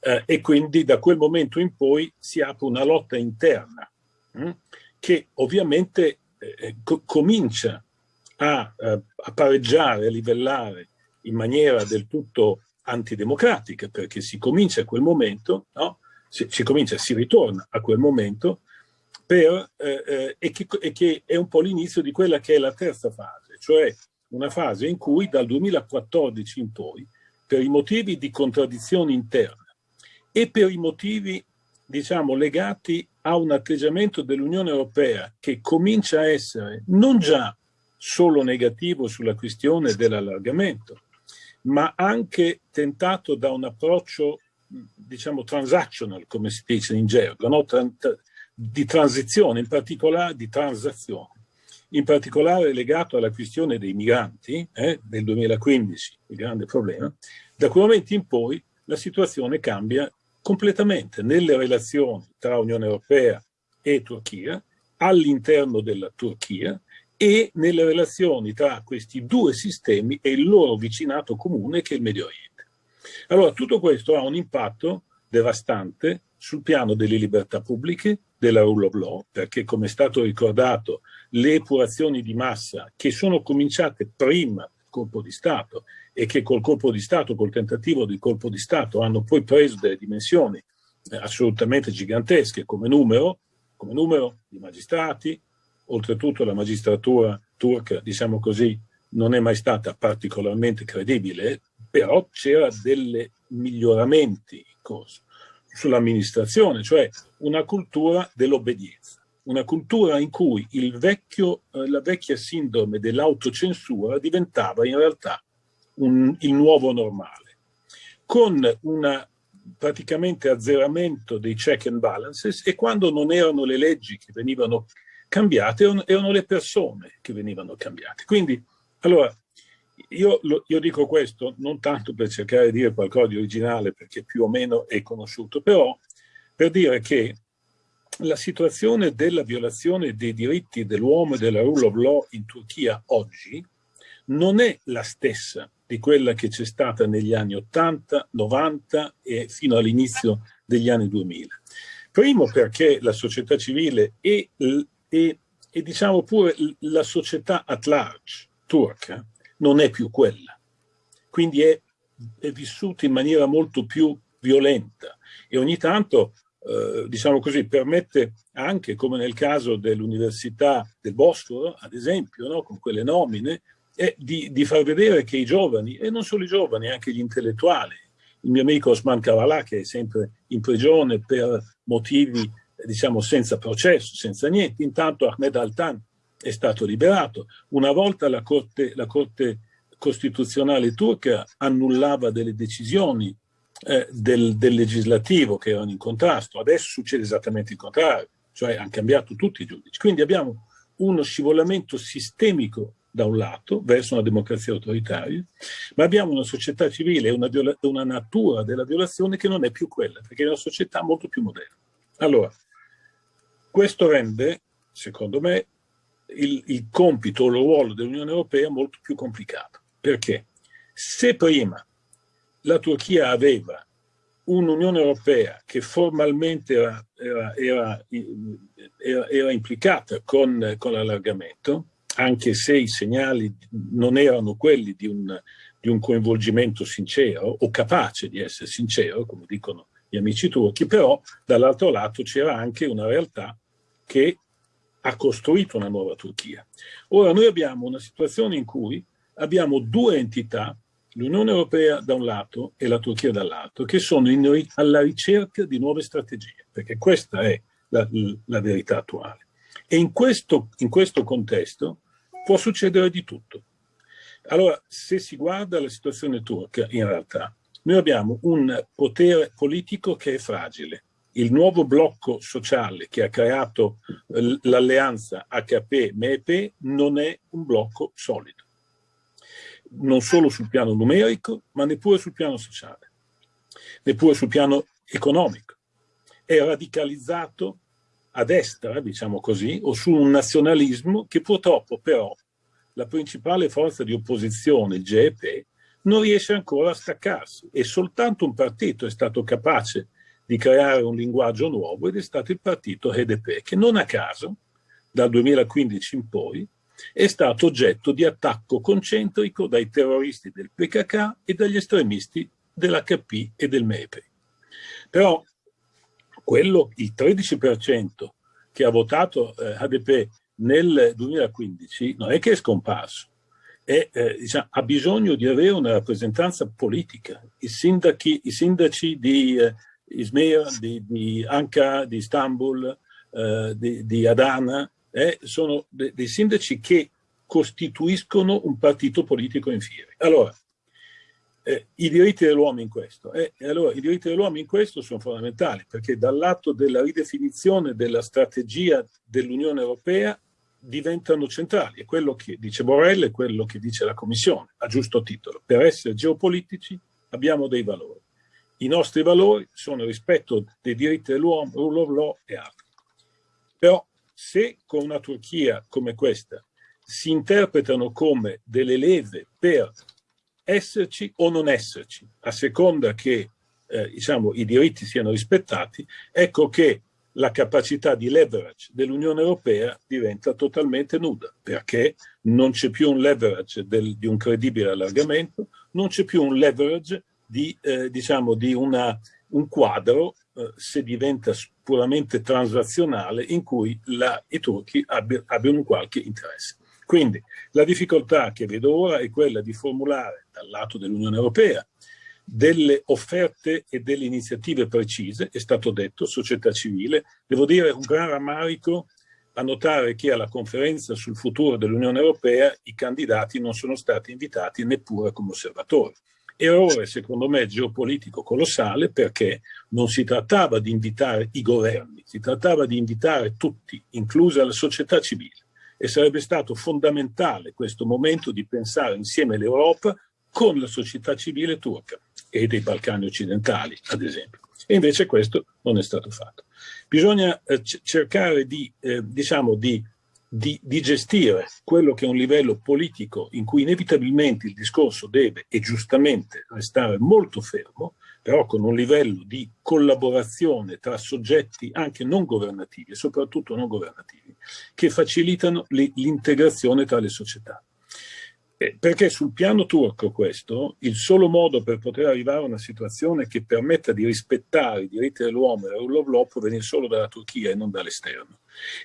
eh, e quindi da quel momento in poi si apre una lotta interna mh, hm, che ovviamente eh, eh, co comincia a, eh, a pareggiare, a livellare in maniera del tutto antidemocratica perché si comincia a quel momento, no? si, si, comincia, si ritorna a quel momento per, eh, eh, che, e, che, è un po' l'inizio di quella che è la terza fase, cioè una fase in cui dal 2014 in poi, per i motivi di contraddizione interna e per i motivi diciamo, legati a un atteggiamento dell'Unione Europea che comincia a essere non già solo negativo sulla questione dell'allargamento, ma anche tentato da un approccio, diciamo, transactional, come si dice in gergo, no? di transizione, in particolare di transazione, in particolare legato alla questione dei migranti eh, del 2015, il grande problema, da quel momento in poi la situazione cambia completamente nelle relazioni tra Unione Europea e Turchia, all'interno della Turchia e nelle relazioni tra questi due sistemi e il loro vicinato comune che è il Medio Oriente. Allora tutto questo ha un impatto devastante sul piano delle libertà pubbliche, della rule of law, perché come è stato ricordato le epurazioni di massa che sono cominciate prima del colpo di Stato e che col colpo di Stato, col tentativo di colpo di Stato, hanno poi preso delle dimensioni eh, assolutamente gigantesche come numero, come numero di magistrati, oltretutto la magistratura turca, diciamo così, non è mai stata particolarmente credibile, però c'era dei miglioramenti in corso sull'amministrazione, cioè una cultura dell'obbedienza, una cultura in cui vecchio, eh, la vecchia sindrome dell'autocensura diventava in realtà un, il nuovo normale, con un praticamente azzeramento dei check and balances e quando non erano le leggi che venivano cambiate, erano, le persone che venivano cambiate. Quindi, allora, io, io, dico questo non tanto per cercare di dire qualcosa di originale, perché più o meno è conosciuto, però per dire che la situazione della violazione dei diritti dell'uomo e della rule of law in Turchia oggi non è la stessa di quella che c'è stata negli anni 80, 90 e fino all'inizio degli anni 2000. Primo perché la società civile e, e, e diciamo pure la società at large turca non è più quella. Quindi è è vissuto in maniera molto più violenta e ogni tanto, eh, diciamo così, permette anche, come nel caso dell'Università del Bosforo, ad esempio, no, con quelle nomine, è di, di, far vedere che i giovani, e non solo i giovani, anche gli intellettuali, il mio amico Osman Kavala, che è sempre in prigione per motivi, diciamo, senza processo, senza niente, intanto Ahmed Altan è stato liberato. Una volta la Corte, la corte Costituzionale turca annullava delle decisioni eh, del, del, legislativo che erano in contrasto, adesso succede esattamente il contrario, cioè hanno cambiato tutti i giudici. Quindi abbiamo uno scivolamento sistemico da un lato verso una democrazia autoritaria, ma abbiamo una società civile e una, una, natura della violazione che non è più quella, perché è una società molto più moderna. Allora, questo rende, secondo me, il, il compito o il ruolo dell'Unione Europea molto più complicato. Perché? Se prima la Turchia aveva un'Unione Europea che formalmente era, era, era, era implicata con, con l'allargamento, anche se i segnali non erano quelli di un, di un coinvolgimento sincero o capace di essere sincero, come dicono gli amici turchi, però dall'altro lato c'era anche una realtà che ha costruito una nuova Turchia. Ora noi abbiamo una situazione in cui abbiamo due entità, l'Unione Europea da un lato e la Turchia dall'altro, che sono in, alla ricerca di nuove strategie, perché questa è la, la verità attuale. E in questo, in questo contesto può succedere di tutto. Allora, se si guarda la situazione turca, in realtà, noi abbiamo un potere politico che è fragile. Il nuovo blocco sociale che ha creato l'alleanza HP-MEP non è un blocco solido. Non solo sul piano numerico, ma neppure sul piano sociale, neppure sul piano economico. È radicalizzato a destra, diciamo così, o su un nazionalismo che purtroppo però la principale forza di opposizione, il GEP, non riesce ancora a staccarsi e soltanto un partito è stato capace di creare un linguaggio nuovo ed è stato il partito HDP, che non a caso, dal 2015 in poi, è stato oggetto di attacco concentrico dai terroristi del PKK e dagli estremisti dell'HP e del MEPE. Però quello, il 13% che ha votato eh, HDP nel 2015 non è che è scomparso, è, eh, diciamo, ha bisogno di avere una rappresentanza politica. I, sindaci, i sindaci di eh, Izmir, di, di, Ankara, di Istanbul, eh, di, di, Adana, eh, sono de, dei sindaci che costituiscono un partito politico in fiere. Allora, eh, i diritti dell'uomo in questo. Eh, allora i diritti dell'uomo in questo sono fondamentali perché dal lato della ridefinizione della strategia dell'Unione Europea diventano centrali. È quello che dice Borrell e quello che dice la Commissione, a giusto titolo. Per essere geopolitici abbiamo dei valori. I nostri valori sono rispetto dei diritti dell'uomo, rule of law e altri. Però se con una Turchia come questa si interpretano come delle leve per esserci o non esserci, a seconda che eh, diciamo, i diritti siano rispettati, ecco che la capacità di leverage dell'Unione Europea diventa totalmente nuda, perché non c'è più un leverage del, di un credibile allargamento, non c'è più un leverage di, eh, diciamo, di una, un quadro, eh, se diventa puramente transazionale, in cui la, i turchi abbi, abbiano qualche interesse. Quindi la difficoltà che vedo ora è quella di formulare dal lato dell'Unione Europea delle offerte e delle iniziative precise, è stato detto, società civile. Devo dire un gran rammarico a notare che alla conferenza sul futuro dell'Unione Europea i candidati non sono stati invitati neppure come osservatori. Errore, secondo me, geopolitico colossale perché non si trattava di invitare i governi, si trattava di invitare tutti, inclusa la società civile. E sarebbe stato fondamentale questo momento di pensare insieme all'Europa con la società civile turca e dei Balcani occidentali, ad esempio. E invece questo non è stato fatto. Bisogna eh, cercare di, eh, diciamo, di, di, di, gestire quello che è un livello politico in cui inevitabilmente il discorso deve e giustamente restare molto fermo, però con un livello di collaborazione tra soggetti anche non governativi e soprattutto non governativi, che facilitano l'integrazione tra le società. Eh, perché sul piano turco questo, il solo modo per poter arrivare a una situazione che permetta di rispettare i diritti dell'uomo e la rule of law proviene solo dalla Turchia e non dall'esterno.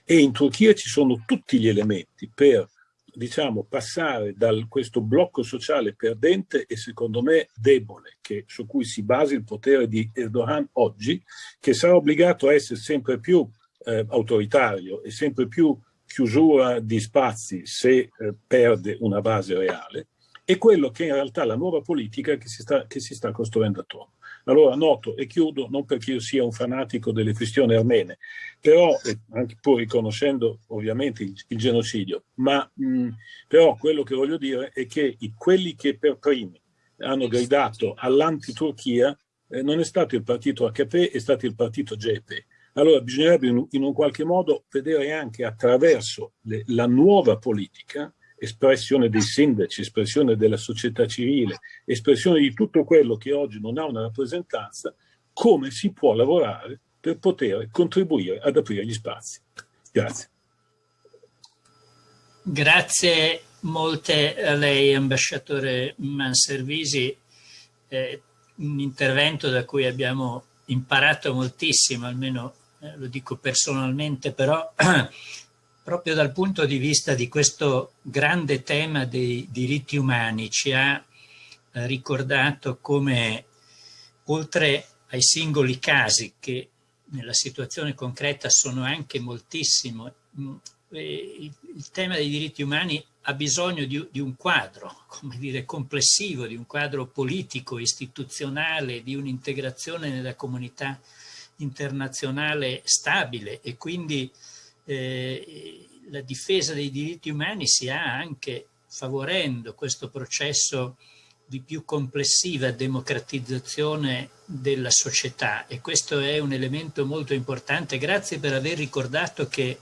E in Turchia ci sono tutti gli elementi per diciamo, passare da questo blocco sociale perdente e secondo me debole, che, su cui si basa il potere di Erdogan oggi, che sarà obbligato a essere sempre più eh, autoritario e sempre più chiusura di spazi se eh, perde una base reale, e quello che in realtà la nuova politica che si sta, che si sta costruendo attorno. Allora noto e chiudo, non perché io sia un fanatico delle questioni armene, però, anche pur riconoscendo ovviamente il, il genocidio, ma mh, però quello che voglio dire è che i, quelli che per primi hanno gridato all'anti-Turchia eh, non è stato il partito AKP, è stato il partito GEP. Allora bisognerebbe in, un qualche modo vedere anche attraverso le, la nuova politica espressione dei sindaci, espressione della società civile, espressione di tutto quello che oggi non ha una rappresentanza, come si può lavorare per poter contribuire ad aprire gli spazi. Grazie. Grazie molte a lei, ambasciatore Manservisi. Eh, un intervento da cui abbiamo imparato moltissimo, almeno eh, lo dico personalmente, però proprio dal punto di vista di questo grande tema dei diritti umani ci ha eh, ricordato come oltre ai singoli casi che nella situazione concreta sono anche moltissimo, mm, il, tema dei diritti umani ha bisogno di, di, un quadro, come dire, complessivo, di un quadro politico, istituzionale, di un'integrazione nella comunità internazionale stabile e quindi eh, la difesa dei diritti umani si ha anche favorendo questo processo di più complessiva democratizzazione della società e questo è un elemento molto importante. Grazie per aver ricordato che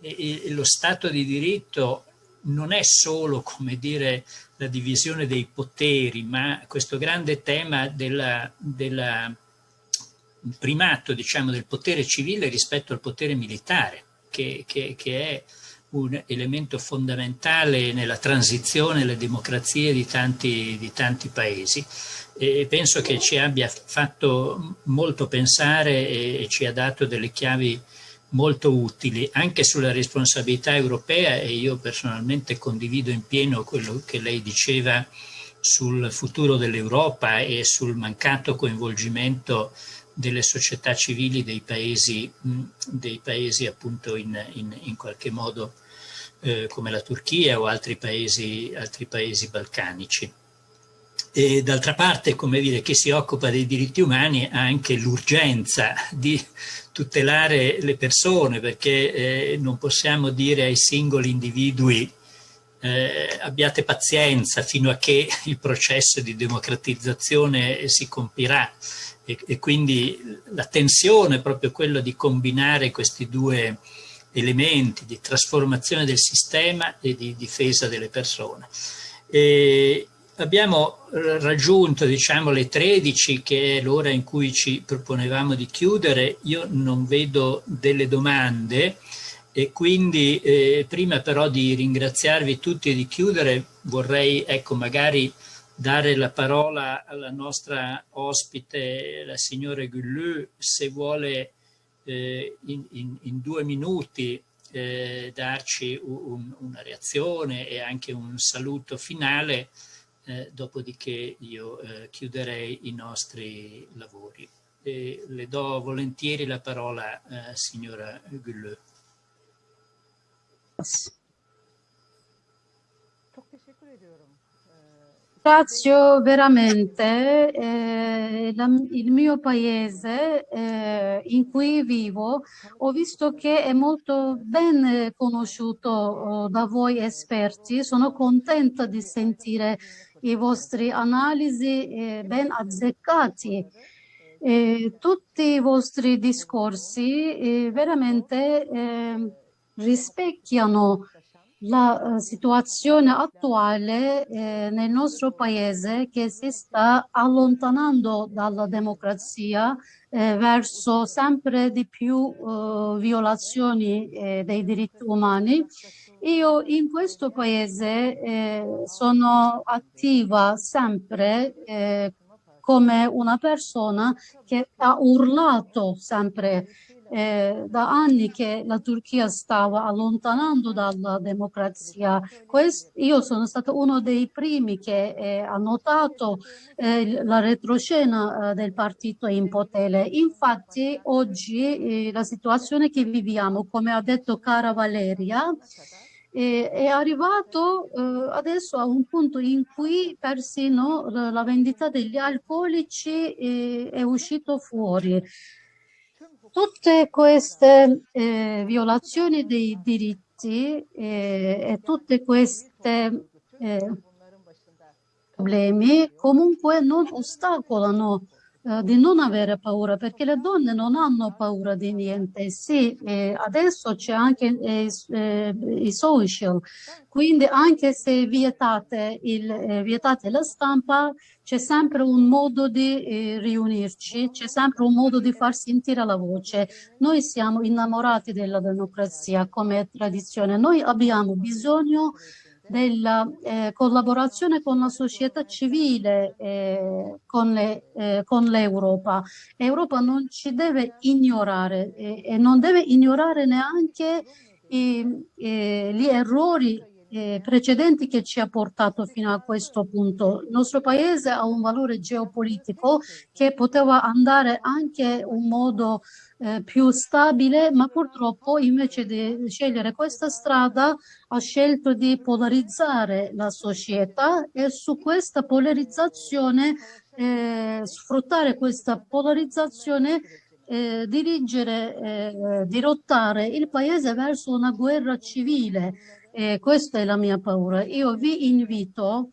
eh, eh, lo Stato di diritto non è solo, come dire, la divisione dei poteri, ma questo grande tema del primato, diciamo, del potere civile rispetto al potere militare che, che, che è un elemento fondamentale nella transizione alle democrazie di tanti, di tanti paesi. E penso che ci abbia fatto molto pensare e ci ha dato delle chiavi molto utili anche sulla responsabilità europea e io personalmente condivido in pieno quello che lei diceva sul futuro dell'Europa e sul mancato coinvolgimento delle società civili dei paesi, dei paesi appunto in, in, in qualche modo eh, come la Turchia o altri paesi, altri paesi balcanici. D'altra parte, come dire, chi si occupa dei diritti umani ha anche l'urgenza di tutelare le persone perché eh, non possiamo dire ai singoli individui eh, abbiate pazienza fino a che il processo di democratizzazione si compirà e, e quindi la tensione è proprio quella di combinare questi due elementi di trasformazione del sistema e di difesa delle persone. E abbiamo raggiunto diciamo, le 13 che è l'ora in cui ci proponevamo di chiudere, io non vedo delle domande e quindi eh, prima però di ringraziarvi tutti e di chiudere vorrei ecco magari dare la parola alla nostra ospite, la signora Gullu, se vuole eh, in, in, in, due minuti eh, darci un, una reazione e anche un saluto finale, eh, dopodiché io eh, chiuderei i nostri lavori. E le do volentieri la parola, eh, signora Gullu. Ringrazio veramente eh, la, il mio paese eh, in cui vivo, ho visto che è molto ben conosciuto oh, da voi esperti, sono contenta di sentire i vostri analisi eh, ben azzeccati. tutti i vostri discorsi eh, veramente eh, rispecchiano la eh, situazione attuale eh, nel nostro paese che si sta allontanando dalla democrazia eh, verso sempre di più eh, violazioni eh, dei diritti umani. Io in questo paese eh, sono attiva sempre come una persona che ha urlato sempre eh, da anni che la Turchia stava allontanando dalla democrazia. Quest io sono stato uno dei primi che eh, ha notato eh, la retroscena del partito in potere. Infatti oggi la situazione che viviamo, come ha detto cara Valeria, è arrivato adesso a un punto in cui persino la, vendita degli alcolici è uscito fuori. Tutte queste eh, violazioni dei diritti eh, e tutte queste eh, problemi comunque non ostacolano eh, di non avere paura perché le donne non hanno paura di niente. Sì, eh, adesso c'è anche eh, eh i social, quindi anche se vietate, il, vietate la stampa c'è sempre un modo di riunirci, c'è sempre un modo di far sentire la voce. Noi siamo innamorati della democrazia come tradizione, noi abbiamo bisogno della eh, collaborazione con la società civile, eh, con, eh, l'Europa. L'Europa non ci deve ignorare e non deve ignorare neanche i, gli errori eh, precedenti che ci ha portato fino a questo punto. Il nostro paese ha un valore geopolitico che poteva andare anche un modo eh, più stabile, ma purtroppo invece di scegliere questa strada ha scelto di polarizzare la società e su questa polarizzazione, eh, sfruttare questa polarizzazione eh, dirigere, eh, dirottare il paese verso una guerra civile eh, questa è la mia paura. Io vi invito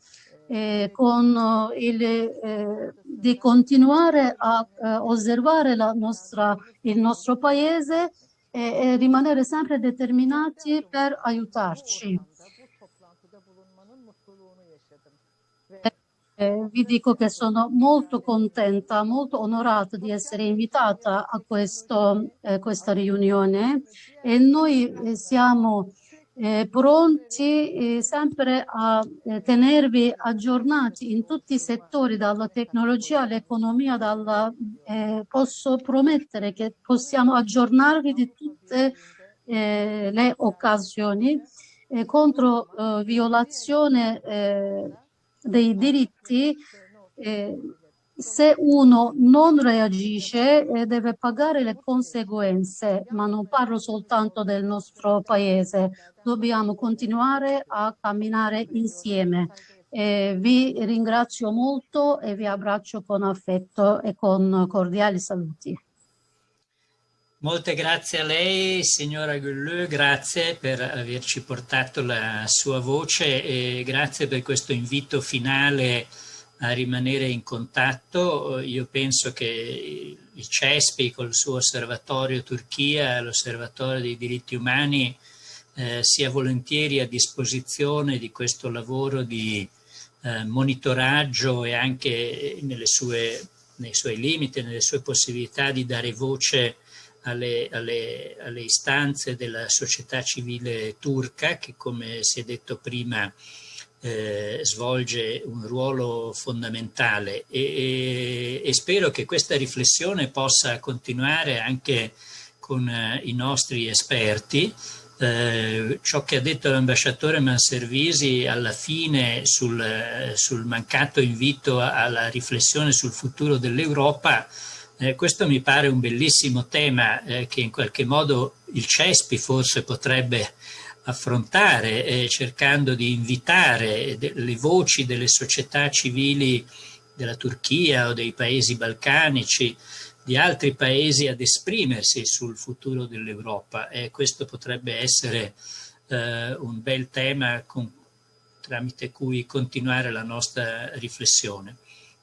eh, con il, eh, di continuare a eh, osservare nostra, il nostro paese e rimanere sempre determinati per aiutarci. Eh, vi dico che sono molto contenta, molto onorata di essere invitata a questo, eh, questa riunione e noi eh, siamo eh, pronti eh, sempre a eh, tenervi aggiornati in tutti i settori, dalla tecnologia all'economia, eh, posso promettere che possiamo aggiornarvi di tutte eh, le occasioni eh, contro violazione dei diritti se uno non reagisce eh, deve pagare le conseguenze, ma non parlo soltanto del nostro paese, dobbiamo continuare a camminare insieme. Eh, vi ringrazio molto e vi abbraccio con affetto e con cordiali saluti. Molte grazie a lei, signora Gulleux, grazie per averci portato la sua voce e grazie per questo invito finale a rimanere in contatto. Io penso che il CESPI col suo osservatorio Turchia, l'osservatorio dei diritti umani, eh, sia volentieri a disposizione di questo lavoro di eh, monitoraggio e anche sue, nei suoi limiti, nelle sue possibilità di dare voce alle, alle, alle istanze della società civile turca che come si è detto prima eh, svolge un ruolo fondamentale e, e, e, spero che questa riflessione possa continuare anche con eh, i nostri esperti. Eh, ciò che ha detto l'ambasciatore Manservisi alla fine sul, sul, mancato invito alla riflessione sul futuro dell'Europa, eh, questo mi pare un bellissimo tema eh, che in qualche modo il CESPI forse potrebbe affrontare eh, cercando di invitare le voci delle società civili della Turchia o dei paesi balcanici, di altri paesi ad esprimersi sul futuro dell'Europa e questo potrebbe essere eh, un bel tema con, tramite cui continuare la nostra riflessione.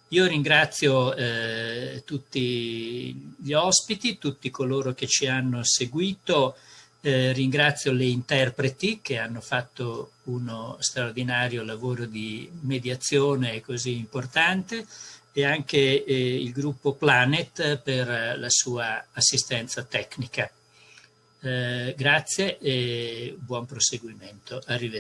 Io ringrazio eh, tutti gli ospiti, tutti coloro che ci hanno seguito, eh, ringrazio le interpreti che hanno fatto uno straordinario lavoro di mediazione così importante e anche eh, il gruppo Planet per la sua assistenza tecnica. Eh, grazie e buon proseguimento. Arrivederci.